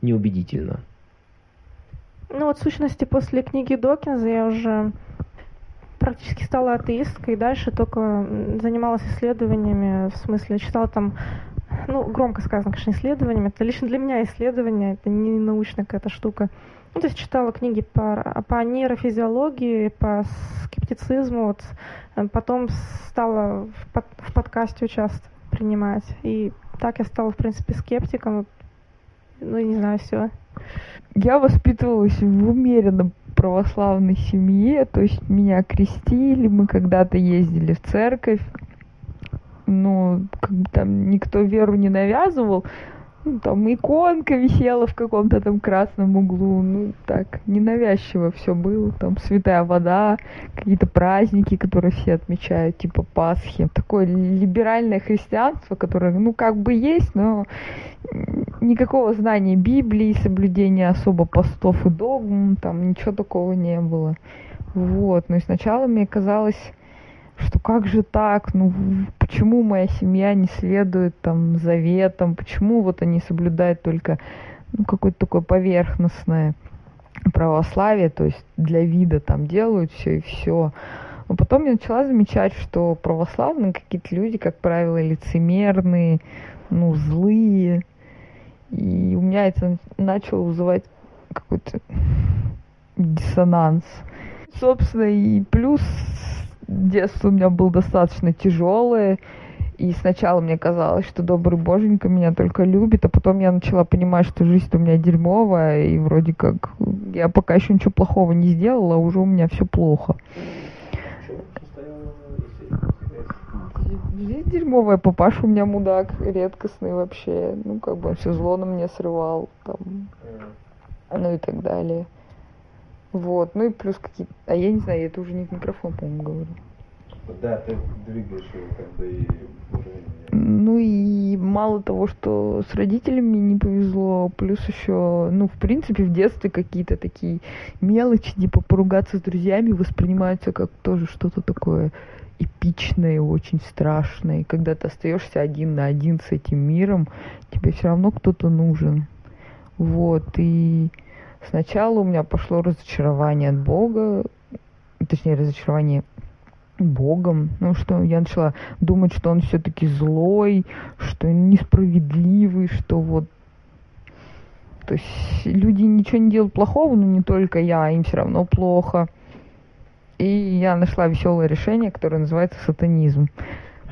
неубедительно. Ну вот в сущности после книги Докинза я уже практически стала атеисткой, и дальше только занималась исследованиями, в смысле читала там, ну, громко сказано, конечно, исследованиями, это лично для меня исследование, это не научная какая-то штука. Ну, то есть читала книги по, по нейрофизиологии, по скептицизму, вот, э, потом стала в, под, в подкасте участвовать, принимать, и так я стала, в принципе, скептиком, ну, не знаю, все. Я воспитывалась в умеренно православной семье, то есть меня крестили, мы когда-то ездили в церковь, но как бы там никто веру не навязывал, ну, там иконка висела в каком-то там красном углу, ну так, ненавязчиво все было, там святая вода, какие-то праздники, которые все отмечают, типа Пасхи. Такое либеральное христианство, которое, ну, как бы есть, но никакого знания Библии, соблюдения особо постов и догм, там ничего такого не было. Вот, ну и сначала мне казалось, что как же так, ну почему моя семья не следует там заветам, почему вот они соблюдают только ну, какое-то такое поверхностное православие, то есть для вида там делают все и все. Но потом я начала замечать, что православные какие-то люди, как правило, лицемерные, ну, злые. И у меня это начало вызывать какой-то диссонанс. Собственно, и плюс детство у меня было достаточно тяжелое. И сначала мне казалось, что добрый боженька меня только любит, а потом я начала понимать, что жизнь у меня дерьмовая, и вроде как я пока еще ничего плохого не сделала, а уже у меня все плохо. Жизнь дерьмовая, папаша у меня мудак, редкостный вообще. Ну, как бы он все зло на мне срывал, там, ну и так далее. Вот, ну и плюс какие-то... А я не знаю, это уже не в микрофон, по-моему, говорю. Да, ты двигаешь его как бы и ну и мало того, что с родителями не повезло, плюс еще, ну, в принципе, в детстве какие-то такие мелочи, типа поругаться с друзьями воспринимаются как тоже что-то такое эпичное, очень страшное. И когда ты остаешься один на один с этим миром, тебе все равно кто-то нужен. Вот, и Сначала у меня пошло разочарование от Бога, точнее, разочарование Богом, ну что я начала думать, что он все-таки злой, что несправедливый, что вот то есть люди ничего не делают плохого, но не только я, им все равно плохо. И я нашла веселое решение, которое называется сатанизм.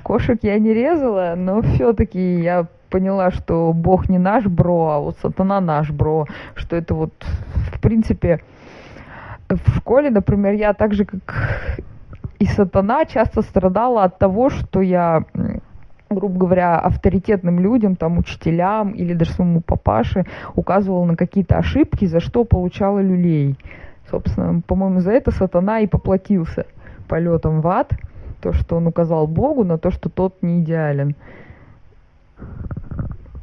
Кошек я не резала, но все-таки я поняла, что Бог не наш бро, а вот сатана наш бро, что это вот, в принципе, в школе, например, я так же, как и сатана, часто страдала от того, что я грубо говоря, авторитетным людям, там, учителям или даже своему папаше указывала на какие-то ошибки, за что получала люлей. Собственно, по-моему, за это сатана и поплатился полетом в ад, то, что он указал Богу на то, что тот не идеален.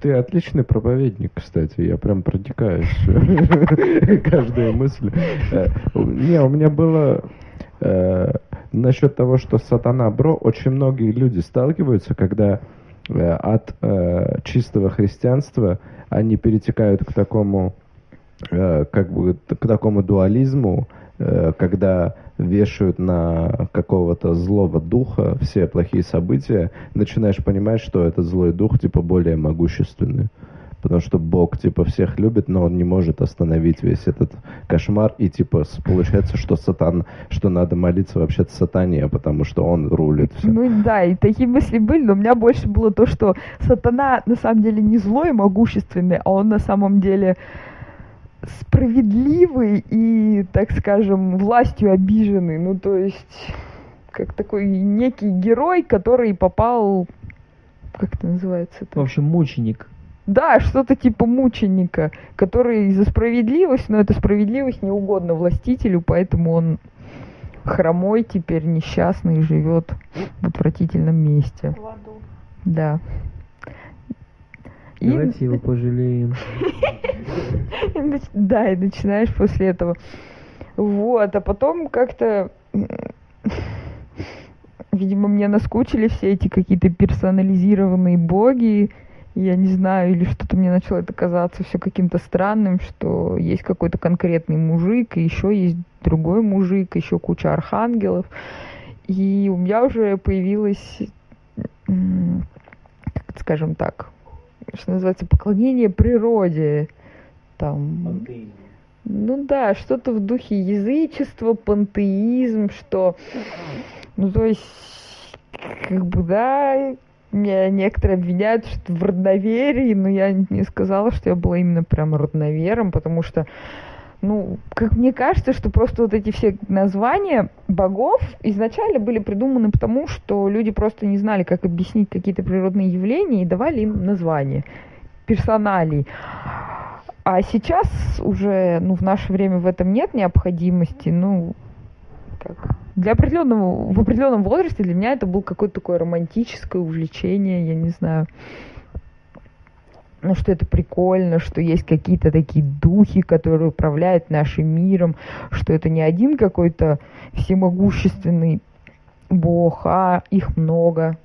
Ты отличный проповедник, кстати. Я прям протекаюсь каждая мысль. Э, не, у меня было э, насчет того, что сатана бро, очень многие люди сталкиваются, когда э, от чистого христианства они перетекают к такому как бы к такому дуализму, когда вешают на какого-то злого духа все плохие события, начинаешь понимать, что этот злой дух, типа, более могущественный. Потому что Бог, типа, всех любит, но он не может остановить весь этот кошмар. И, типа, получается, что сатан, что надо молиться вообще-то сатане, потому что он рулит все. Ну да, и такие мысли были, но у меня больше было то, что сатана на самом деле не злой и могущественный, а он на самом деле справедливый и, так скажем, властью обиженный. Ну, то есть, как такой некий герой, который попал... Как это называется? В общем, мученик. Да, что-то типа мученика, который за справедливость, но эта справедливость не угодна властителю, поэтому он хромой теперь несчастный живет в отвратительном месте. В аду. Да. Давайте его пожалеем. Да, и начинаешь после этого. Вот, а потом как-то видимо, мне наскучили все эти какие-то персонализированные боги, я не знаю, или что-то мне начало это казаться все каким-то странным, что есть какой-то конкретный мужик, и еще есть другой мужик, еще куча архангелов. И у меня уже появилось, скажем так, что называется, поклонение природе. Там, ну да, что-то в духе язычества, пантеизм, что, ну то есть, как бы, да, меня некоторые обвиняют что в родноверии, но я не сказала, что я была именно прям родновером, потому что ну, как мне кажется, что просто вот эти все названия богов изначально были придуманы потому, что люди просто не знали, как объяснить какие-то природные явления и давали им названия персоналей. А сейчас уже, ну, в наше время в этом нет необходимости, ну, как для определенного, в определенном возрасте для меня это был какое-то такое романтическое увлечение, я не знаю ну, что это прикольно, что есть какие-то такие духи, которые управляют нашим миром, что это не один какой-то всемогущественный бог, а их много,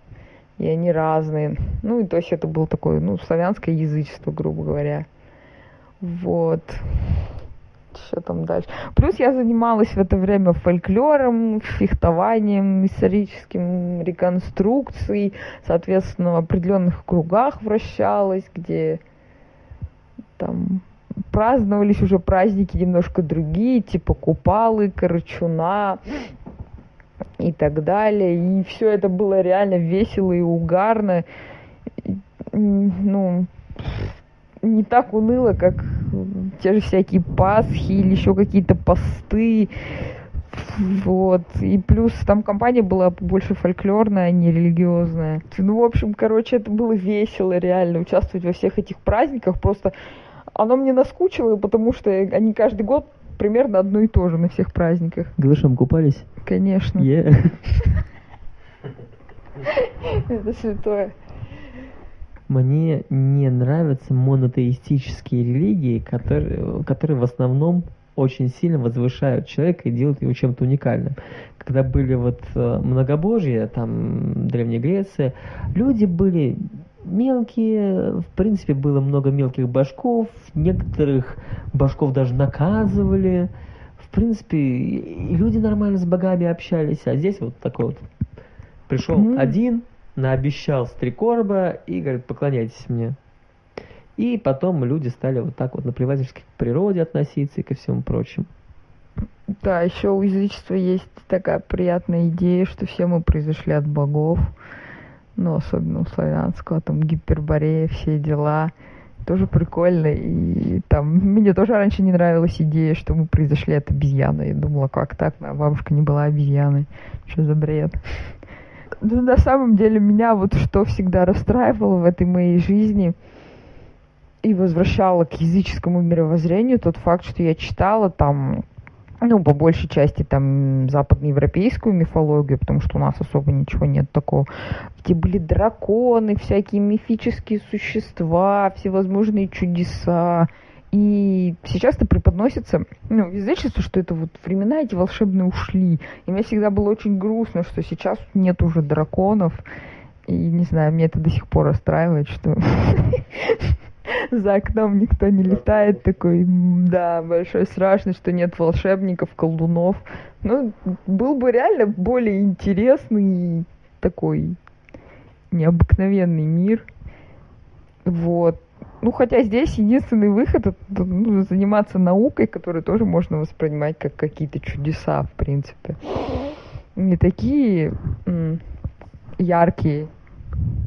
и они разные. Ну, и то есть это было такое, ну, славянское язычество, грубо говоря. Вот что там дальше. Плюс я занималась в это время фольклором, фехтованием, историческим реконструкцией, соответственно, в определенных кругах вращалась, где там праздновались уже праздники немножко другие, типа Купалы, Карачуна и так далее. И все это было реально весело и угарно. Ну, не так уныло, как те же всякие Пасхи или еще какие-то посты. Вот. И плюс там компания была больше фольклорная, а не религиозная. Ну, в общем, короче, это было весело реально участвовать во всех этих праздниках. Просто оно мне наскучило, потому что они каждый год примерно одно и то же на всех праздниках. Голышом купались? Конечно. Yeah. Это святое. Мне не нравятся монотеистические религии, которые, которые в основном очень сильно возвышают человека и делают его чем-то уникальным. Когда были вот э, многобожья, там Древняя Греция, люди были мелкие, в принципе, было много мелких башков, некоторых башков даже наказывали. В принципе, люди нормально с богами общались, а здесь вот такой вот пришел mm-hmm. один, наобещал стрекорба и говорит, поклоняйтесь мне. И потом люди стали вот так вот наплевательски к природе относиться и ко всему прочему. Да, еще у язычества есть такая приятная идея, что все мы произошли от богов, ну, особенно у славянского, там, гиперборея, все дела. Тоже прикольно, и там, мне тоже раньше не нравилась идея, что мы произошли от обезьяны. Я думала, как так, моя бабушка не была обезьяной. Что за бред? Ну, на самом деле, меня вот что всегда расстраивало в этой моей жизни и возвращало к языческому мировоззрению, тот факт, что я читала там ну, по большей части там западноевропейскую мифологию, потому что у нас особо ничего нет такого, где были драконы, всякие мифические существа, всевозможные чудеса, и сейчас это преподносится, ну, язычество, что это вот времена эти волшебные ушли. И мне всегда было очень грустно, что сейчас нет уже драконов. И не знаю, мне это до сих пор расстраивает, что за окном никто не летает. Такой, да, большой страшный, что нет волшебников, колдунов. Ну, был бы реально более интересный такой необыкновенный мир. Вот. Ну, хотя здесь единственный выход это ну, заниматься наукой, которую тоже можно воспринимать как какие-то чудеса, в принципе. Не такие яркие,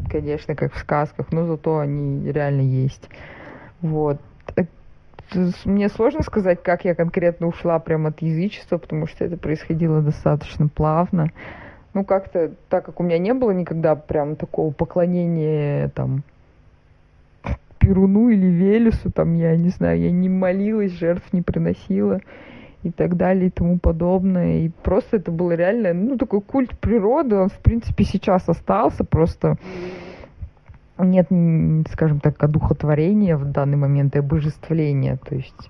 конечно, как в сказках, но зато они реально есть. Вот. Мне сложно сказать, как я конкретно ушла прямо от язычества, потому что это происходило достаточно плавно. Ну, как-то, так как у меня не было никогда прям такого поклонения там Перуну или Велесу, там, я не знаю, я не молилась, жертв не приносила и так далее и тому подобное. И просто это было реально, ну, такой культ природы, он, в принципе, сейчас остался, просто нет, скажем так, одухотворения в данный момент и обожествления, то есть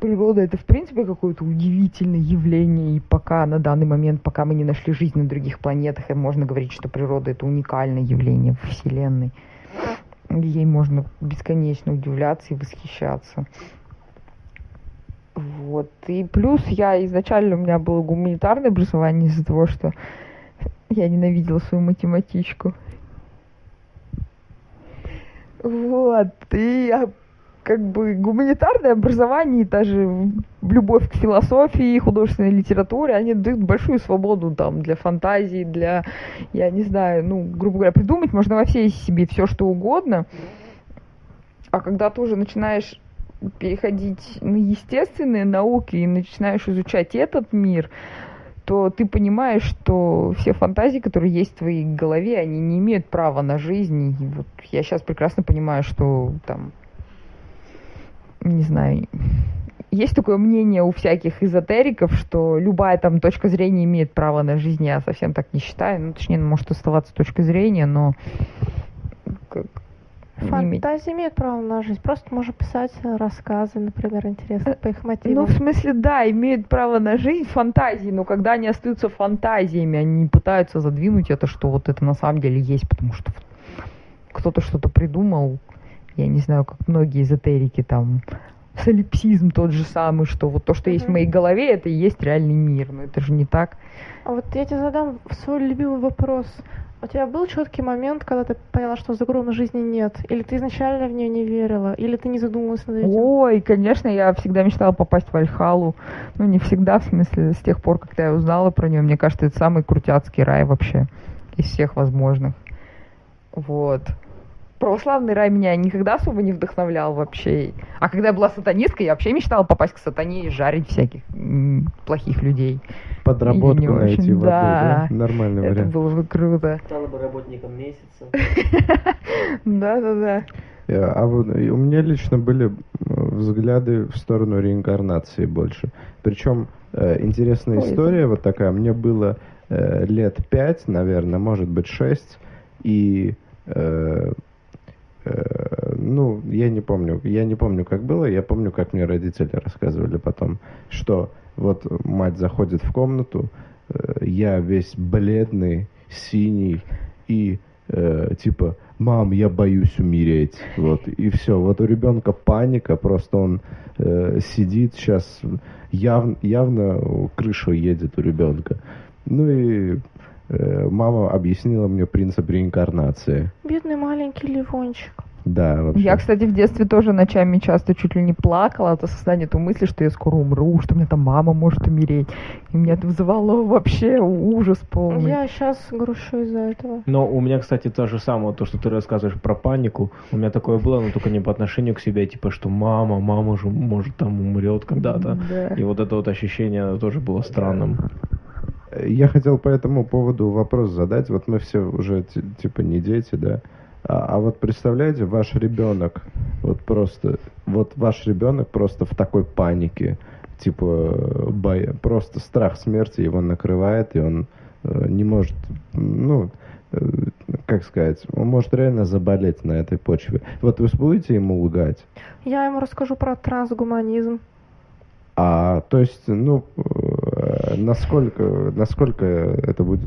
природа это в принципе какое-то удивительное явление, и пока на данный момент, пока мы не нашли жизнь на других планетах, можно говорить, что природа это уникальное явление Вселенной. Ей можно бесконечно удивляться и восхищаться. Вот. И плюс я изначально у меня было гуманитарное образование из-за того, что я ненавидела свою математичку. Вот. И я как бы гуманитарное образование даже любовь к философии, художественной литературе, они дают большую свободу там для фантазии, для, я не знаю, ну, грубо говоря, придумать можно во всей себе все, что угодно. А когда ты уже начинаешь переходить на естественные науки и начинаешь изучать этот мир, то ты понимаешь, что все фантазии, которые есть в твоей голове, они не имеют права на жизнь. И вот я сейчас прекрасно понимаю, что там не знаю, есть такое мнение у всяких эзотериков, что любая там точка зрения имеет право на жизнь. Я совсем так не считаю. Ну, точнее, может оставаться точка зрения, но... Как, Фантазия имеет право на жизнь. Просто можно писать рассказы, например, интересные по их мотивам. Ну, в смысле, да, имеют право на жизнь фантазии, но когда они остаются фантазиями, они пытаются задвинуть это, что вот это на самом деле есть, потому что кто-то что-то придумал, я не знаю, как многие эзотерики там, солипсизм тот же самый, что вот то, что есть в моей голове, это и есть реальный мир. Но это же не так. А вот я тебе задам свой любимый вопрос. У тебя был четкий момент, когда ты поняла, что загробной жизни нет? Или ты изначально в нее не верила? Или ты не задумывалась над этим? Ой, конечно, я всегда мечтала попасть в Альхалу. Ну, не всегда, в смысле, с тех пор, когда я узнала про нее. Мне кажется, это самый крутяцкий рай вообще из всех возможных. Вот православный рай меня никогда особо не вдохновлял вообще. А когда я была сатанисткой, я вообще мечтала попасть к сатане и жарить всяких плохих людей. Подработку найти в да, да? Нормальный это вариант. было бы круто. Стала бы работником месяца. Да-да-да. Э, а вот у меня лично были взгляды в сторону реинкарнации больше. Причем э, интересная Ой, история вот такая. Мне было э, лет пять, наверное, может быть шесть, и э, Э, ну, я не помню, я не помню, как было, я помню, как мне родители рассказывали потом, что вот мать заходит в комнату, э, я весь бледный, синий и э, типа, мам, я боюсь умереть, вот, и все, вот у ребенка паника, просто он э, сидит сейчас, яв, явно крыша едет у ребенка, ну и Э, мама объяснила мне принцип реинкарнации. Бедный маленький Ливончик. Да, вообще. Я, кстати, в детстве тоже ночами часто чуть ли не плакала от осознания той мысли, что я скоро умру, что у меня там мама может умереть. И меня это вызывало вообще ужас полный. Я сейчас грущу из-за этого. Но у меня, кстати, то же самое, то, что ты рассказываешь про панику. У меня такое было, но только не по отношению к себе, типа, что мама, мама же, может, там умрет когда-то. Да. И вот это вот ощущение тоже было странным. Я хотел по этому поводу вопрос задать. Вот мы все уже типа не дети, да. А, а вот представляете, ваш ребенок, вот просто, вот ваш ребенок просто в такой панике, типа, боя, просто страх смерти его накрывает, и он э, не может, ну, э, как сказать, он может реально заболеть на этой почве. Вот вы будете ему лгать? Я ему расскажу про трансгуманизм. А, то есть, ну, насколько, насколько это будет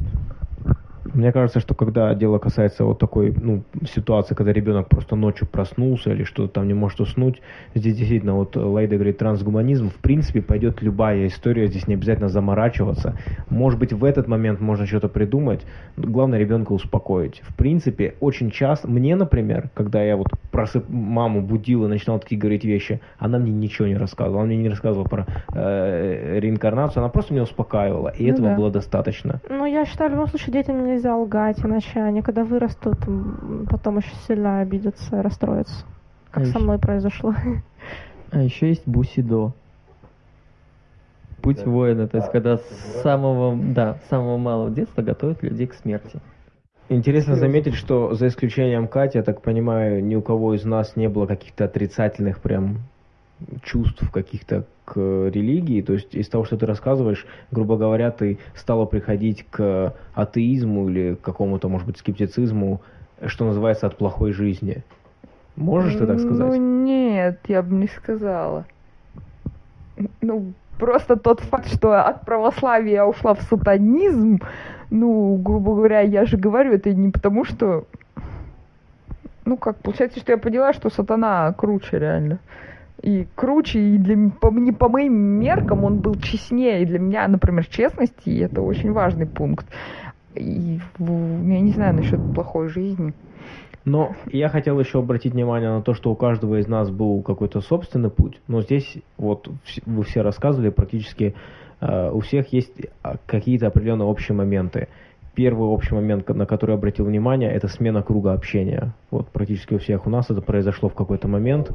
мне кажется, что когда дело касается вот такой ну, ситуации, когда ребенок просто ночью проснулся или что-то там не может уснуть, здесь действительно вот Лайда говорит трансгуманизм, в принципе пойдет любая история, здесь не обязательно заморачиваться. Может быть в этот момент можно что-то придумать, главное ребенка успокоить. В принципе, очень часто, мне, например, когда я вот просып маму будил и начинал такие говорить вещи, она мне ничего не рассказывала, она мне не рассказывала про э, реинкарнацию, она просто меня успокаивала, и ну этого да. было достаточно. Ну, я считаю, в любом случае детям нельзя нельзя лгать, иначе они, когда вырастут, потом очень сильно обидятся, расстроятся. Как а со мной произошло. А еще есть бусидо. Путь да. воина, то есть когда с самого, да, с самого малого детства готовят людей к смерти. Интересно заметить, что за исключением Кати, я так понимаю, ни у кого из нас не было каких-то отрицательных прям чувств каких-то к религии, то есть из того, что ты рассказываешь, грубо говоря, ты стала приходить к атеизму или к какому-то, может быть, скептицизму, что называется, от плохой жизни. Можешь ты так сказать? Ну нет, я бы не сказала. Ну, просто тот факт, что от православия я ушла в сатанизм, ну, грубо говоря, я же говорю, это не потому, что... Ну, как, получается, что я поняла, что сатана круче реально. И круче, и для, по, не по моим меркам он был честнее. И для меня, например, честность, и это очень важный пункт. И я не знаю насчет плохой жизни. Но я хотел еще обратить внимание на то, что у каждого из нас был какой-то собственный путь. Но здесь вот вы все рассказывали, практически э, у всех есть а, какие-то определенные общие моменты. Первый общий момент, на который обратил внимание, это смена круга общения. Вот практически у всех у нас это произошло в какой-то момент,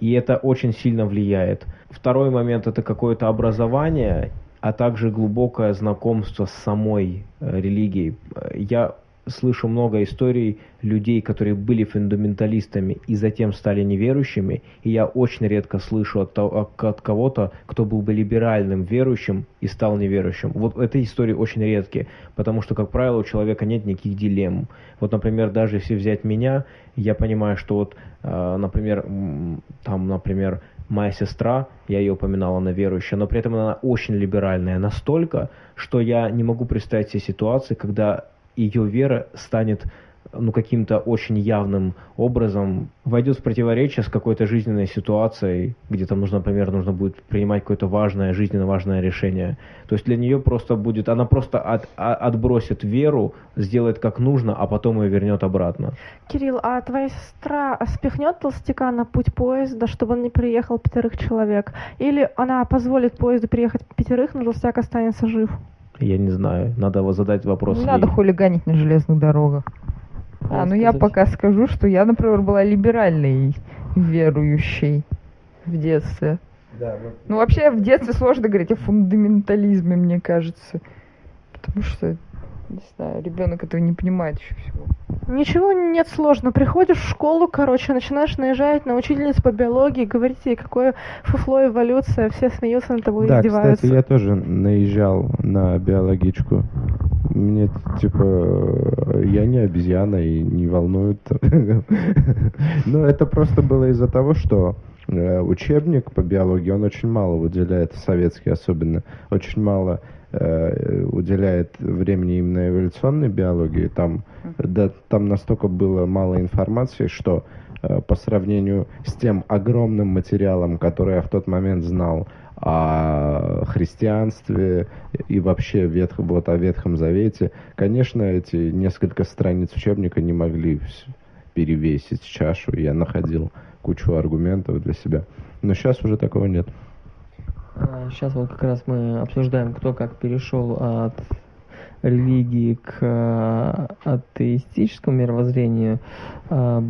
и это очень сильно влияет. Второй момент это какое-то образование, а также глубокое знакомство с самой э, религией. Я слышу много историй людей, которые были фундаменталистами и затем стали неверующими, и я очень редко слышу от, от кого-то, кто был бы либеральным верующим и стал неверующим. Вот эти истории очень редкие, потому что, как правило, у человека нет никаких дилемм. Вот, например, даже если взять меня, я понимаю, что вот, э, например, там, например, моя сестра, я ее упоминала, она верующая, но при этом она очень либеральная настолько, что я не могу представить себе ситуации, когда ее вера станет ну, каким-то очень явным образом войдет в противоречие с какой-то жизненной ситуацией, где там нужно, например, нужно будет принимать какое-то важное, жизненно важное решение. То есть для нее просто будет, она просто от, от, отбросит веру, сделает как нужно, а потом ее вернет обратно. Кирилл, а твоя сестра спихнет толстяка на путь поезда, чтобы он не приехал пятерых человек? Или она позволит поезду приехать пятерых, но толстяк останется жив? Я не знаю, надо задать вопрос. Не надо хулиганить на железных дорогах. А, ну я пока скажу, что я, например, была либеральной верующей в детстве. Да. Ну вообще в детстве сложно говорить о фундаментализме, мне кажется. Потому что не знаю, ребенок этого не понимает еще всего. Ничего нет сложно. Приходишь в школу, короче, начинаешь наезжать на учительницу по биологии, говорить ей, какое фуфло эволюция, все смеются над тобой, да, издеваются. кстати, я тоже наезжал на биологичку. Мне, типа, я не обезьяна и не волнует. Но это просто было из-за того, что э, учебник по биологии, он очень мало выделяет, советский особенно, очень мало Э, уделяет времени именно эволюционной биологии, там, да, там настолько было мало информации, что э, по сравнению с тем огромным материалом, который я в тот момент знал о христианстве и вообще ветх, вот о Ветхом Завете, конечно, эти несколько страниц учебника не могли перевесить чашу. Я находил кучу аргументов для себя. Но сейчас уже такого нет. Сейчас вот как раз мы обсуждаем, кто как перешел от религии к э, атеистическому мировоззрению. А,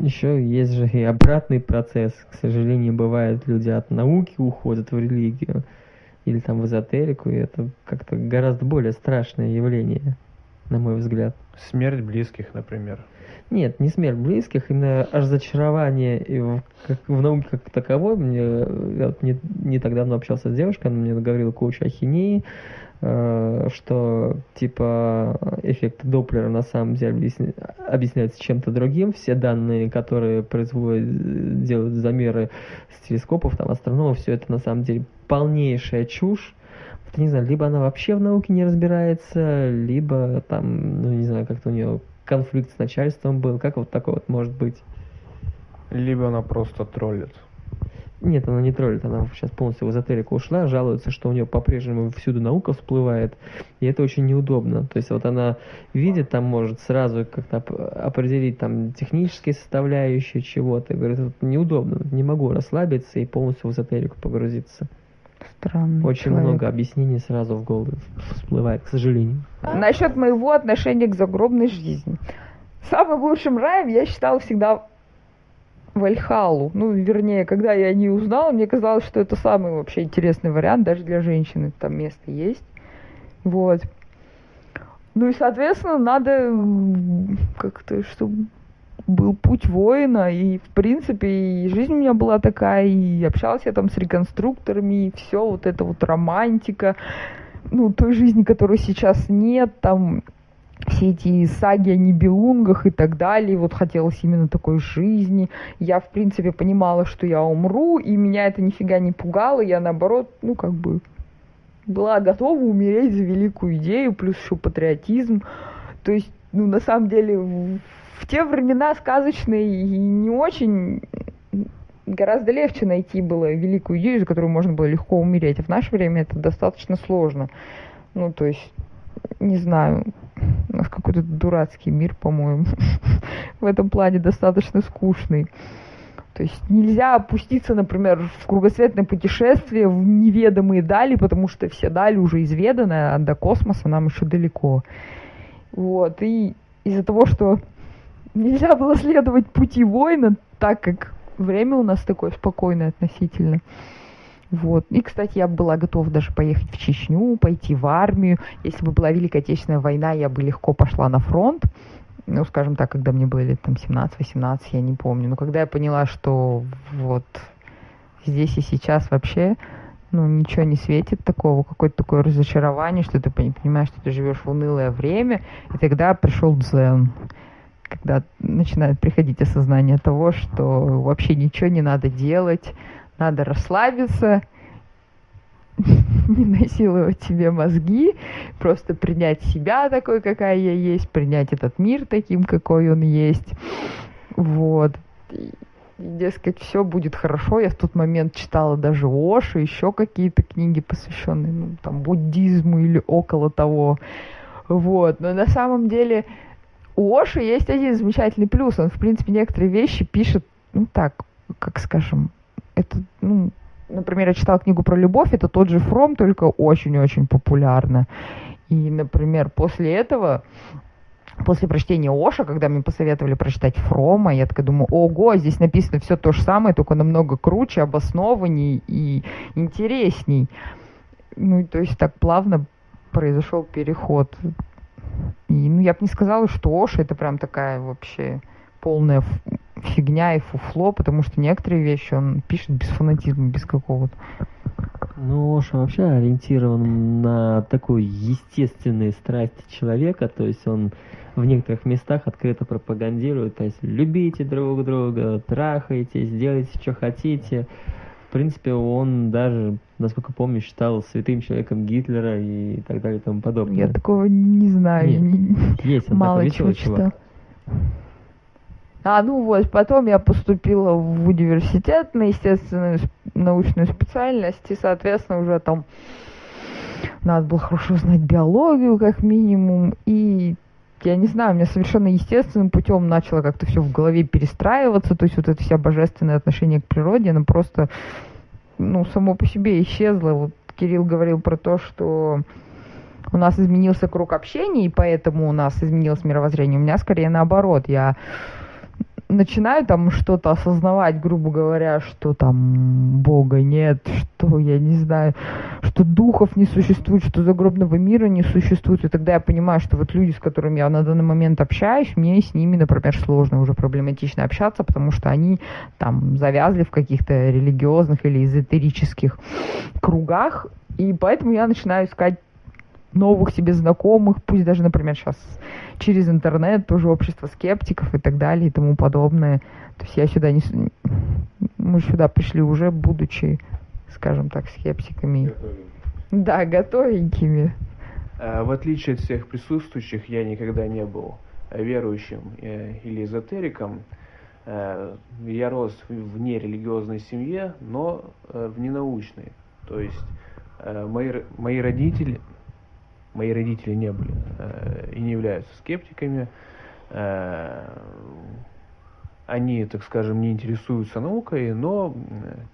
Еще есть же и обратный процесс. К сожалению, бывает, люди от науки уходят в религию или там в эзотерику, и это как-то гораздо более страшное явление, на мой взгляд. Смерть близких, например. Нет, не смерть близких, именно разочарование в, как, в науке как таковой. Мне, я не, не так давно общался с девушкой, она мне говорила кучу ахинеи, э, что типа эффект Доплера на самом деле объясня, объясняется чем-то другим. Все данные, которые производят, делают замеры с телескопов, там, астрономов, все это на самом деле полнейшая чушь. Вот, не знаю, либо она вообще в науке не разбирается, либо там, ну не знаю, как-то у нее конфликт с начальством был? Как вот такое вот может быть? Либо она просто троллит. Нет, она не троллит, она сейчас полностью в эзотерику ушла, жалуется, что у нее по-прежнему всюду наука всплывает, и это очень неудобно. То есть вот она видит, там может сразу как-то определить там технические составляющие чего-то, говорит, вот неудобно, не могу расслабиться и полностью в эзотерику погрузиться. Странный Очень человек. много объяснений сразу в голову всплывает, к сожалению. Насчет моего отношения к загробной жизни. Самым лучшим раем я считала всегда Вальхалу. Ну, вернее, когда я не узнала, мне казалось, что это самый вообще интересный вариант, даже для женщины там место есть. Вот. Ну и, соответственно, надо как-то, чтобы был путь воина, и, в принципе, и жизнь у меня была такая, и общалась я там с реконструкторами, и все, вот это вот романтика, ну, той жизни, которой сейчас нет, там, все эти саги о Нибелунгах и так далее. Вот хотелось именно такой жизни. Я, в принципе, понимала, что я умру, и меня это нифига не пугало. Я, наоборот, ну, как бы была готова умереть за великую идею, плюс еще патриотизм. То есть, ну, на самом деле, в, в те времена сказочные и не очень гораздо легче найти было великую идею, за которую можно было легко умереть. А в наше время это достаточно сложно. Ну, то есть, не знаю, у нас какой-то дурацкий мир, по-моему, в этом плане достаточно скучный. То есть нельзя опуститься, например, в кругосветное путешествие в неведомые дали, потому что все дали уже изведаны, а до космоса нам еще далеко. Вот. И из-за того, что нельзя было следовать пути воина, так как время у нас такое спокойное относительно, вот. И, кстати, я была готова даже поехать в Чечню, пойти в армию. Если бы была Великая Отечественная война, я бы легко пошла на фронт. Ну, скажем так, когда мне было лет там 17-18, я не помню. Но когда я поняла, что вот здесь и сейчас вообще ну, ничего не светит такого, какое-то такое разочарование, что ты понимаешь, что ты живешь в унылое время, и тогда пришел дзен, когда начинает приходить осознание того, что вообще ничего не надо делать, надо расслабиться, не насиловать себе мозги, просто принять себя такой, какая я есть, принять этот мир таким, какой он есть. Вот. Дескать, все будет хорошо. Я в тот момент читала даже Оши, еще какие-то книги, посвященные ну, там, буддизму или около того. Вот. Но на самом деле у Оши есть один замечательный плюс. Он, в принципе, некоторые вещи пишет, ну так, как скажем, это, ну, например, я читала книгу про любовь, это тот же Фром, только очень-очень популярно. И, например, после этого, после прочтения Оша, когда мне посоветовали прочитать Фрома, я такая думаю, ого, здесь написано все то же самое, только намного круче, обоснованней и интересней. Ну, то есть так плавно произошел переход. И, ну, я бы не сказала, что Оша это прям такая вообще полная фигня и фуфло, потому что некоторые вещи он пишет без фанатизма, без какого-то. Ну, Оша вообще ориентирован на такой естественные страсти человека, то есть он в некоторых местах открыто пропагандирует, то есть любите друг друга, трахайте, делайте, что хотите. В принципе, он даже, насколько помню, считал святым человеком Гитлера и так далее и тому подобное. Я такого не знаю. Нет, не... Есть он Мало такой чего читал. А, ну вот, потом я поступила в университет на естественную научную специальность, и, соответственно, уже там надо было хорошо знать биологию, как минимум, и я не знаю, у меня совершенно естественным путем начало как-то все в голове перестраиваться, то есть вот это вся божественное отношение к природе, оно просто, ну, само по себе исчезло. Вот Кирилл говорил про то, что у нас изменился круг общения, и поэтому у нас изменилось мировоззрение. У меня скорее наоборот. Я начинаю там что-то осознавать, грубо говоря, что там Бога нет, что, я не знаю, что духов не существует, что загробного мира не существует, и тогда я понимаю, что вот люди, с которыми я на данный момент общаюсь, мне с ними, например, сложно уже проблематично общаться, потому что они там завязли в каких-то религиозных или эзотерических кругах, и поэтому я начинаю искать новых себе знакомых, пусть даже, например, сейчас через интернет, тоже общество скептиков и так далее и тому подобное. То есть я сюда не... Мы сюда пришли уже, будучи, скажем так, скептиками. Готовенькими. Да, готовенькими. А, в отличие от всех присутствующих, я никогда не был верующим э, или эзотериком. Э, я рос в нерелигиозной семье, но э, в ненаучной. То есть мои, мои родители, мои родители не были э, и не являются скептиками. Э, они, так скажем, не интересуются наукой, но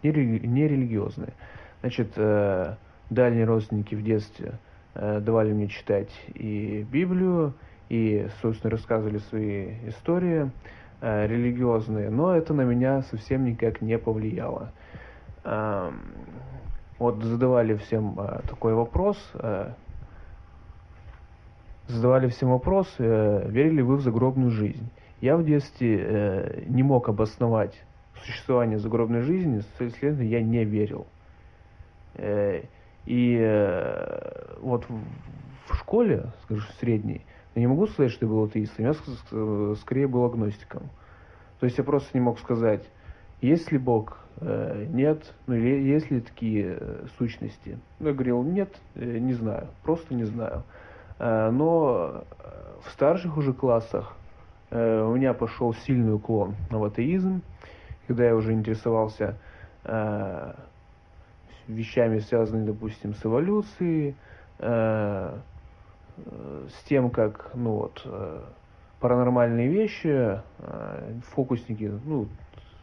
не, не религиозные. Значит, э, дальние родственники в детстве э, давали мне читать и Библию, и, собственно, рассказывали свои истории э, религиозные, но это на меня совсем никак не повлияло. Э, вот задавали всем э, такой вопрос, э, задавали всем вопрос, э, верили вы в загробную жизнь. Я в детстве э, не мог обосновать существование загробной жизни, следовательно, я не верил. Э, и э, вот в, в школе, скажу, средней, Я не могу сказать, что я был атеистом, я скорее был агностиком. То есть я просто не мог сказать, есть ли Бог, э, нет, ну или есть ли такие э, сущности. Ну, я говорил, нет, э, не знаю, просто не знаю. Но в старших уже классах у меня пошел сильный уклон в атеизм, когда я уже интересовался вещами, связанными, допустим, с эволюцией, с тем, как, ну вот, паранормальные вещи, фокусники, ну,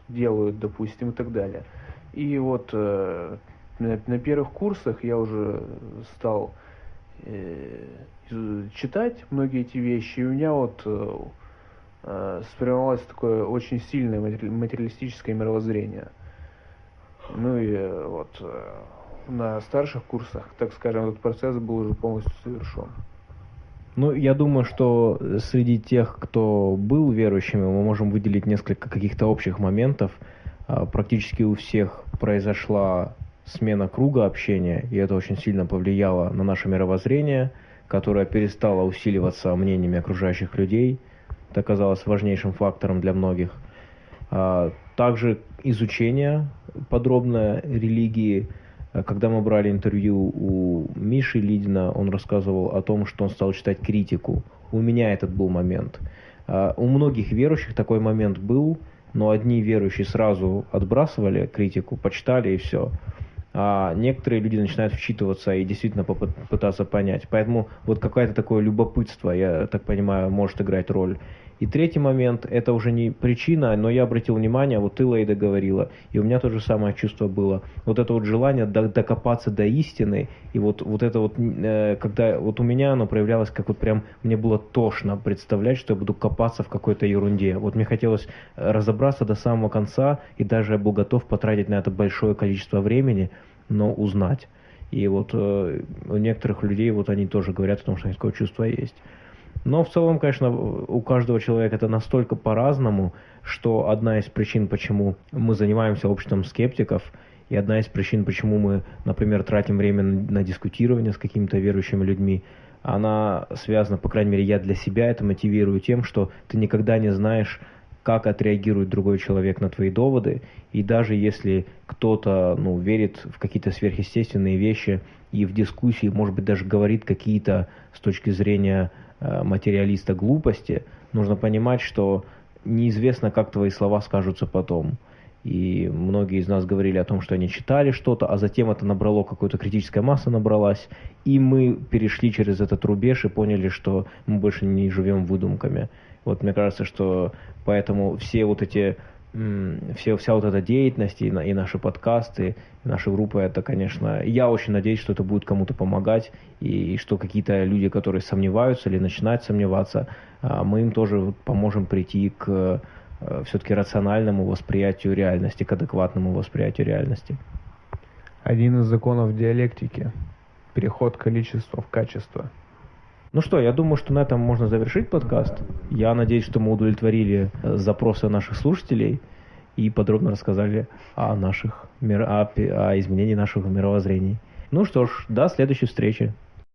делают, допустим, и так далее. И вот э, на, первых курсах я уже стал э, читать многие эти вещи, и у меня вот э, э, сформировалось такое очень сильное материалистическое мировоззрение. Ну и э, вот э, на старших курсах, так скажем, этот процесс был уже полностью совершен. Ну, я думаю, что среди тех, кто был верующими, мы можем выделить несколько каких-то общих моментов. А, практически у всех произошла смена круга общения, и это очень сильно повлияло на наше мировоззрение, которое перестало усиливаться мнениями окружающих людей. Это оказалось важнейшим фактором для многих. А, также изучение подробное религии – Э, когда мы брали интервью у Миши Лидина, он рассказывал о том, что он стал читать критику. У меня этот был момент. Э, у многих верующих такой момент был, но одни верующие сразу отбрасывали критику, почитали и все. А некоторые люди начинают вчитываться и действительно пытаться понять. Поэтому вот какое-то такое любопытство, я так понимаю, может играть роль. И третий момент, это уже не причина, но я обратил внимание, вот ты, Лейда, говорила, и у меня то же самое чувство было. Вот это вот желание докопаться до истины, и вот, вот это вот, э, когда вот у меня оно проявлялось, как вот прям мне было тошно представлять, что я буду копаться в какой-то ерунде. Вот мне хотелось разобраться до самого конца, и даже я был готов потратить на это большое количество времени, но узнать. И вот э, у некоторых людей вот они тоже говорят о том, что такое чувство есть. Но в целом, конечно, у каждого человека это настолько по-разному, что одна из причин, почему мы занимаемся обществом скептиков, и одна из причин, почему мы, например, тратим время на дискутирование с какими-то верующими людьми, она связана, по крайней мере, я для себя это мотивирую тем, что ты никогда не знаешь, как отреагирует другой человек на твои доводы, и даже если кто-то ну, верит в какие-то сверхъестественные вещи и в дискуссии, может быть, даже говорит какие-то с точки зрения материалиста глупости, нужно понимать, что неизвестно, как твои слова скажутся потом. И многие из нас говорили о том, что они читали что-то, а затем это набрало, какая-то критическая масса набралась, и мы перешли через этот рубеж и поняли, что мы больше не живем выдумками. Вот мне кажется, что поэтому все вот эти все, вся вот эта деятельность и, и наши подкасты, и наши группы, это, конечно, я очень надеюсь, что это будет кому-то помогать, и, и что какие-то люди, которые сомневаются или начинают сомневаться, а, мы им тоже поможем прийти к э, все-таки рациональному восприятию реальности, к адекватному восприятию реальности. Один из законов диалектики – переход количества в качество – ну что, я думаю, что на этом можно завершить подкаст. Я надеюсь, что мы удовлетворили э, запросы наших слушателей и подробно рассказали о наших о, о изменении наших мировоззрений. Ну что ж, до следующей встречи.